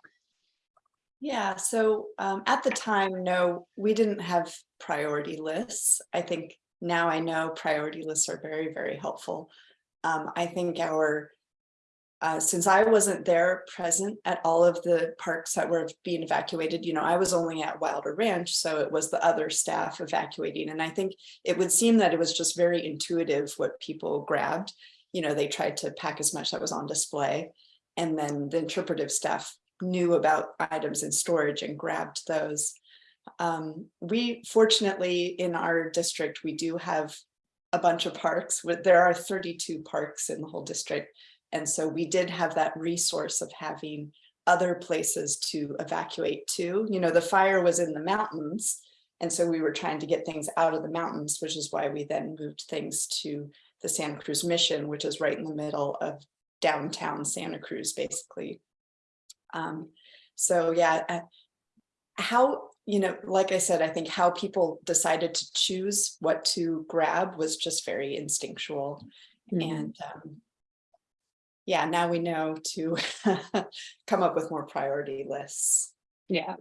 Yeah, so um, at the time, no, we didn't have priority lists. I think now I know priority lists are very, very helpful. Um, I think our, uh, since I wasn't there present at all of the parks that were being evacuated, you know, I was only at Wilder Ranch, so it was the other staff evacuating. And I think it would seem that it was just very intuitive what people grabbed. You know, they tried to pack as much that was on display. And then the interpretive staff knew about items in storage and grabbed those. Um, we fortunately in our district, we do have a bunch of parks there are 32 parks in the whole district. And so we did have that resource of having other places to evacuate to. You know, the fire was in the mountains. And so we were trying to get things out of the mountains, which is why we then moved things to the Santa Cruz Mission, which is right in the middle of downtown Santa Cruz, basically. Um, so yeah, uh, how, you know, like I said, I think how people decided to choose what to grab was just very instinctual. Mm -hmm. And um, yeah, now we know to come up with more priority lists. Yeah.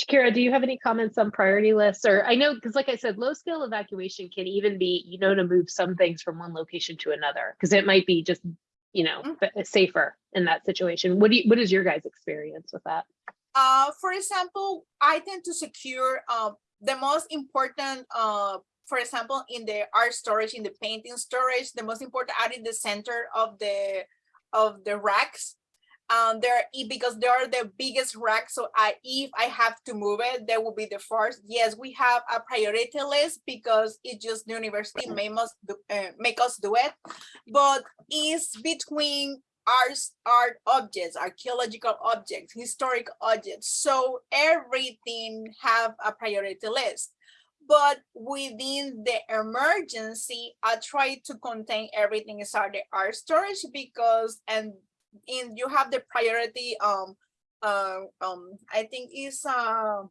Shakira, do you have any comments on priority lists? Or I know, because like I said, low scale evacuation can even be, you know, to move some things from one location to another, because it might be just you know, mm. safer in that situation. What do you, what is your guys' experience with that? Uh, for example, I tend to secure uh, the most important, uh, for example, in the art storage, in the painting storage, the most important are in the center of the of the racks um there because they are the biggest rack so i if i have to move it they will be the first. Yes we have a priority list because it just the university make us do, uh, make us do it. But it's between art art objects archaeological objects historic objects so everything have a priority list. But within the emergency, I try to contain everything inside the art storage because and in you have the priority um uh, um I think is uh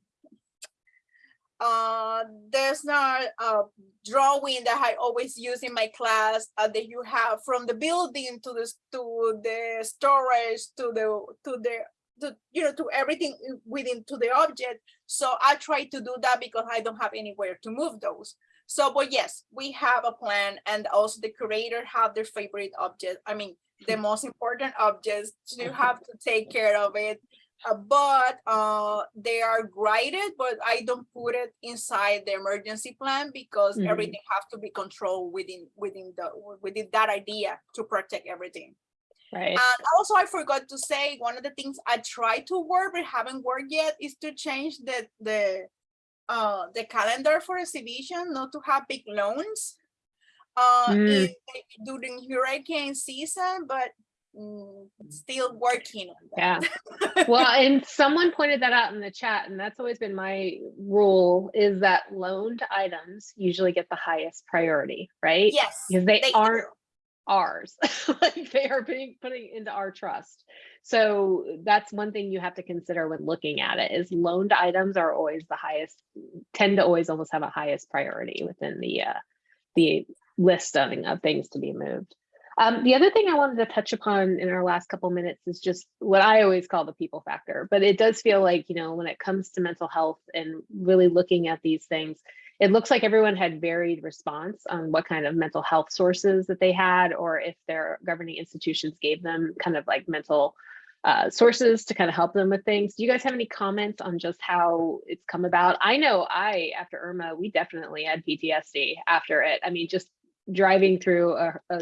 uh there's not a drawing that I always use in my class uh, that you have from the building to the to the storage to the to the to, you know to everything within to the object so I try to do that because I don't have anywhere to move those. So, but yes, we have a plan and also the curator have their favorite object. I mean, the most important objects to have to take care of it. Uh, but uh, they are graded, but I don't put it inside the emergency plan because Mhm. everything has to be controlled within within the within that idea to protect everything. Right. And also, I forgot to say, one of the things I try to work but haven't worked yet is to change the the uh the calendar for exhibition, not to have big loans. Uh, Mm. in- during hurricane season, but mm, still working on that. Yeah. Well, and someone pointed that out in the chat, and that's always been my rule is that loaned items usually get the highest priority, right? Yes. Because they do. aren't ours. like they are being putting into our trust. So that's one thing you have to consider when looking at it is loaned items are always the highest, tend to always almost have a highest priority within the uh, the list of, of things to be moved. Um, the other thing I wanted to touch upon in our last couple minutes is just what I always call the people factor, but it does feel like, you know, when it comes to mental health and really looking at these things, it looks like everyone had varied response on what kind of mental health sources that they had, or if their governing institutions gave them kind of like mental uh, sources to kind of help them with things. Do you guys have any comments on just how it's come about? I know I, after Irma, we definitely had PTSD after it. I mean, just driving through a, a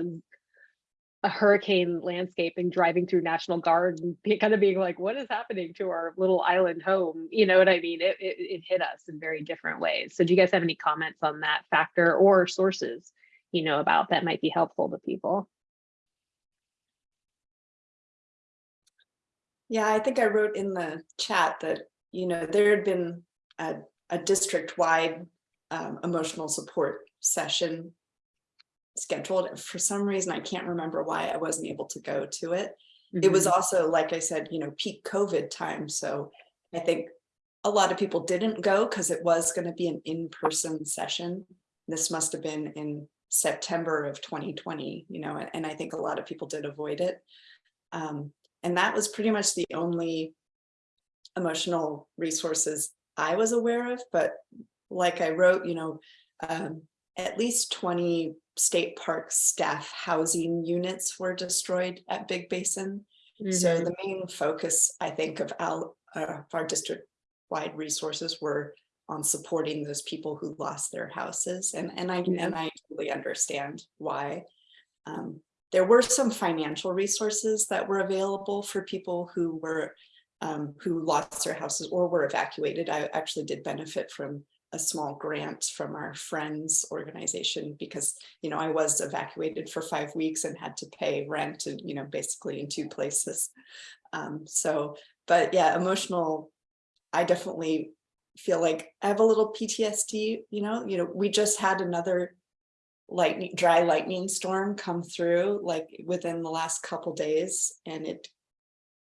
a hurricane landscape and driving through National Guard and be, kind of being like, what is happening to our little island home? You know what I mean? It, it, it hit us in very different ways. So do you guys have any comments on that factor or sources, you know, about that might be helpful to people? Yeah, I think I wrote in the chat that, you know, there had been a, a district-wide um, emotional support session scheduled. For some reason, I can't remember why I wasn't able to go to it. It was Mhm. also, like I said, you know, peak COVID time. So I think a lot of people didn't go because it was going to be an in-person session. This must have been in September of 2020, you know, and I think a lot of people did avoid it. Um, and that was pretty much the only emotional resources I was aware of. But like I wrote, you know, um, at least 20 state park staff housing units were destroyed at Big Basin. So Mhm. the main focus, I think, of our, uh, our district-wide resources were on supporting those people who lost their houses. And, and I, Yeah. and I totally understand why. Um, there were some financial resources that were available for people who were, um, who lost their houses or were evacuated. I actually did benefit from a small grant from our friends organization because, you know, I was evacuated for five weeks and had to pay rent and, you know, basically in two places. Um, so, but yeah, emotional, I definitely feel like I have a little PTSD, you know, you know, we just had another lightning, dry lightning storm come through like within the last couple days and it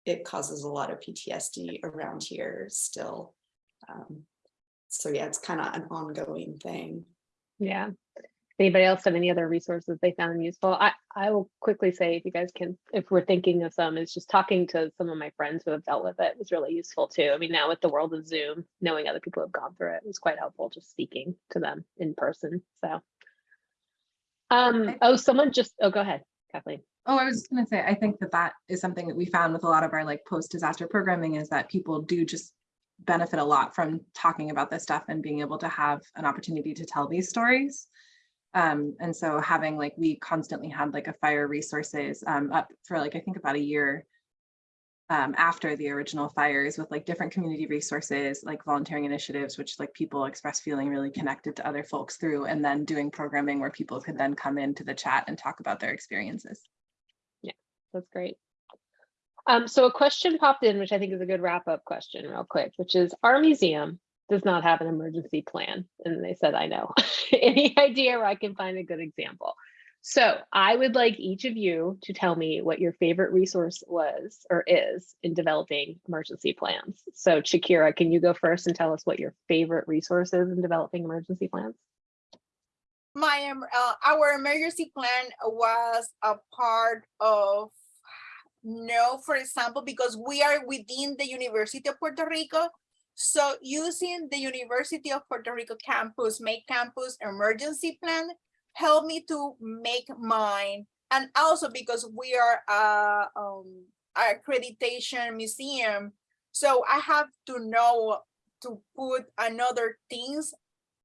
it causes a lot of PTSD around here still. Um, so yeah, it's kind of an ongoing thing. Yeah. Anybody else have any other resources they found useful? I, I will quickly say, if you guys can, if we're thinking of some, is just talking to some of my friends who have dealt with it was really useful too. I mean, now with the world of Zoom, knowing other people who have gone through it was quite helpful, just speaking to them in person, so. Um, Okay. oh, someone just, oh, go ahead, Kathleen. Oh, I was just gonna say, I think that that is something that we found with a lot of our like post-disaster programming is that people do just benefit a lot from talking about this stuff and being able to have an opportunity to tell these stories. Um, and so having like, we constantly had like a fire resources um, up for like, I think about a year um, after the original fires with like different community resources, like volunteering initiatives, which like people express feeling really connected to other folks through, and then doing programming where people could then come into the chat and talk about their experiences. Yeah, that's great. Um, so a question popped in, which I think is a good wrap up question real quick, which is our museum does not have an emergency plan. And they said, I know. Any idea where I can find a good example? So I would like each of you to tell me what your favorite resource was or is in developing emergency plans. So Shakira, can you go first and tell us what your favorite resource is in developing emergency plans? My, uh, our emergency plan was a part of, no, for example, because we are within the University of Puerto Rico. So using the University of Puerto Rico campus, make campus emergency plan, help me to make mine. And also because we are a, um, accreditation museum, so I have to know to put another things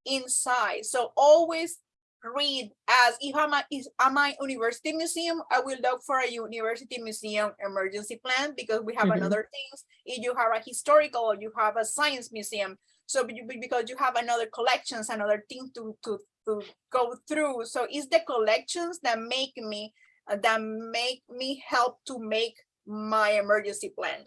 inside. So always read as if I'm a, is am I university museum, I will look for a university museum emergency plan because we have Mhm. another things. If you have a historical, you have a science museum. So be- be- because you have another collections, another thing to to to go through. So it's the collections that make me uh, that make me help to make my emergency plan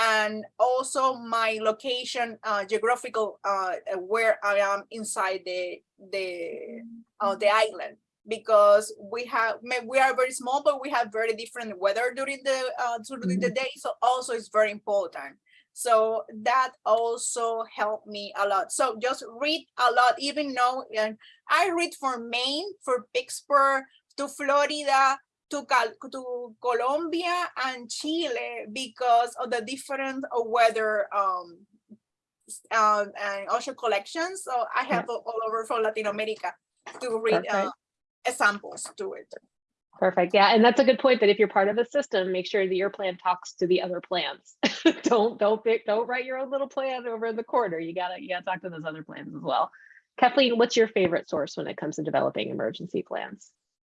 and also my location uh, geographical uh, where I am inside the the uh, the island. Because we have we are very small but we have very different weather during the uh, during the day so also it's very important. So that also helped me a lot. So just read a lot even though and I read for Maine for Pittsburgh to Florida to to Colombia and Chile because of the different uh, weather um uh, and ocean collections. So I have all all over from Latin America to read uh, examples to it. Perfect. Yeah, and that's a good point that if you're part of a system, make sure that your plan talks to the other plans. don't don't pick, don't write your own little plan over in the corner. You gotta you gotta talk to those other plans as well. Kathleen, what's your favorite source when it comes to developing emergency plans?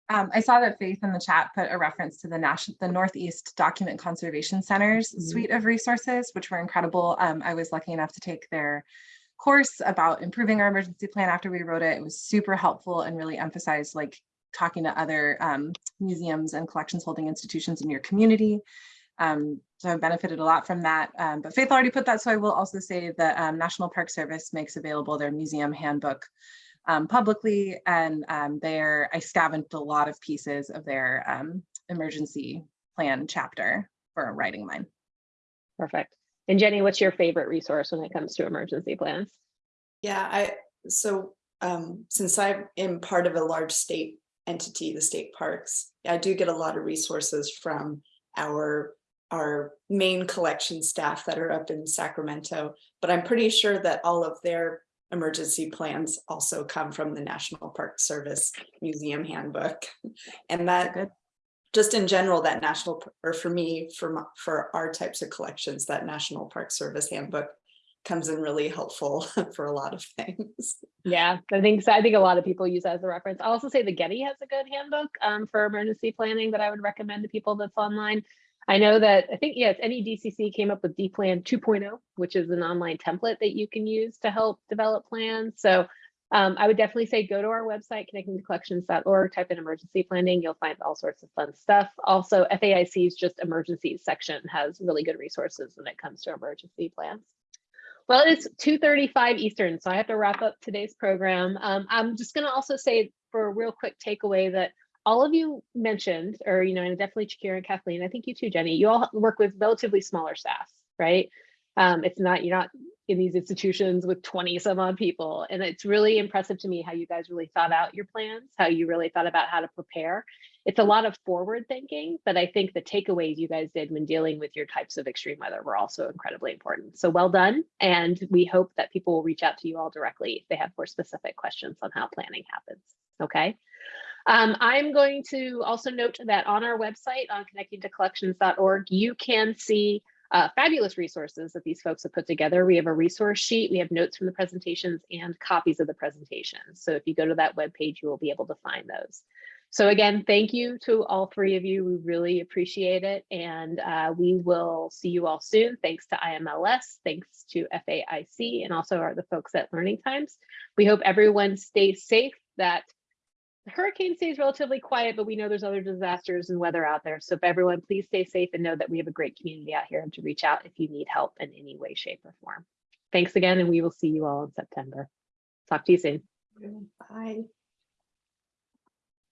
Um, I saw that Faith in the chat put a reference to the national, the Northeast Document Conservation Center's Mhm. suite of resources, which were incredible. Um, I was lucky enough to take their course about improving our emergency plan after we wrote it. It was super helpful and really emphasized like talking to other um, museums and collections holding institutions in your community. Um, so I've benefited a lot from that. Um, but Faith already put that, so I will also say the um, National Park Service makes available their museum handbook um, publicly and um, there I scavenged a lot of pieces of their um, emergency plan chapter for writing mine. Perfect. And Jenny, what's your favorite resource when it comes to emergency plans? Yeah, I, so um, since I am part of a large state entity, the state parks, I do get a lot of resources from our our main collection staff that are up in Sacramento, but I'm pretty sure that all of their emergency plans also come from the National Park Service Museum Handbook. And that Good. just in general, that national, or for me, for my, for our types of collections, that National Park Service Handbook comes in really helpful for a lot of things. Yeah, I think so. I think a lot of people use that as a reference. I'll also say the Getty has a good handbook um, for emergency planning that I would recommend to people that's online. I know that I think yes, NEDCC came up with dPlan 2.0, which is an online template that you can use to help develop plans. So um, I would definitely say go to our website, connectingtocollections.org, type in emergency planning. You'll find all sorts of fun stuff. Also, FAIC's just emergencies section has really good resources when it comes to emergency plans. Well, it's 2:35 Eastern, so I have to wrap up today's program. Um, I'm just going to also say for a real quick takeaway that all of you mentioned, or you know, and definitely Shakira and Kathleen, I think you too, Jenny, you all work with relatively smaller staffs, right? Um, it's not you're not in these institutions with 20 some odd people, and it's really impressive to me how you guys really thought out your plans, how you really thought about how to prepare. It's a lot of forward thinking, but I think the takeaways you guys did when dealing with your types of extreme weather were also incredibly important. So well done, and we hope that people will reach out to you all directly if they have more specific questions on how planning happens. Okay. Um, I'm going to also note that on our website on connectingtocollections.org, you can see uh, fabulous resources that these folks have put together. We have a resource sheet, we have notes from the presentations and copies of the presentations. So if you go to that webpage, you will be able to find those. So again, thank you to all three of you. We really appreciate it. And uh, we will see you all soon. Thanks to IMLS, thanks to FAIC, and also our, the folks at Learning Times. We hope everyone stays safe, that hurricane stays relatively quiet, but we know there's other disasters and weather out there. So if everyone, please stay safe and know that we have a great community out here and to reach out if you need help in any way, shape, or form. Thanks again, and we will see you all in September. Talk to you soon. Bye.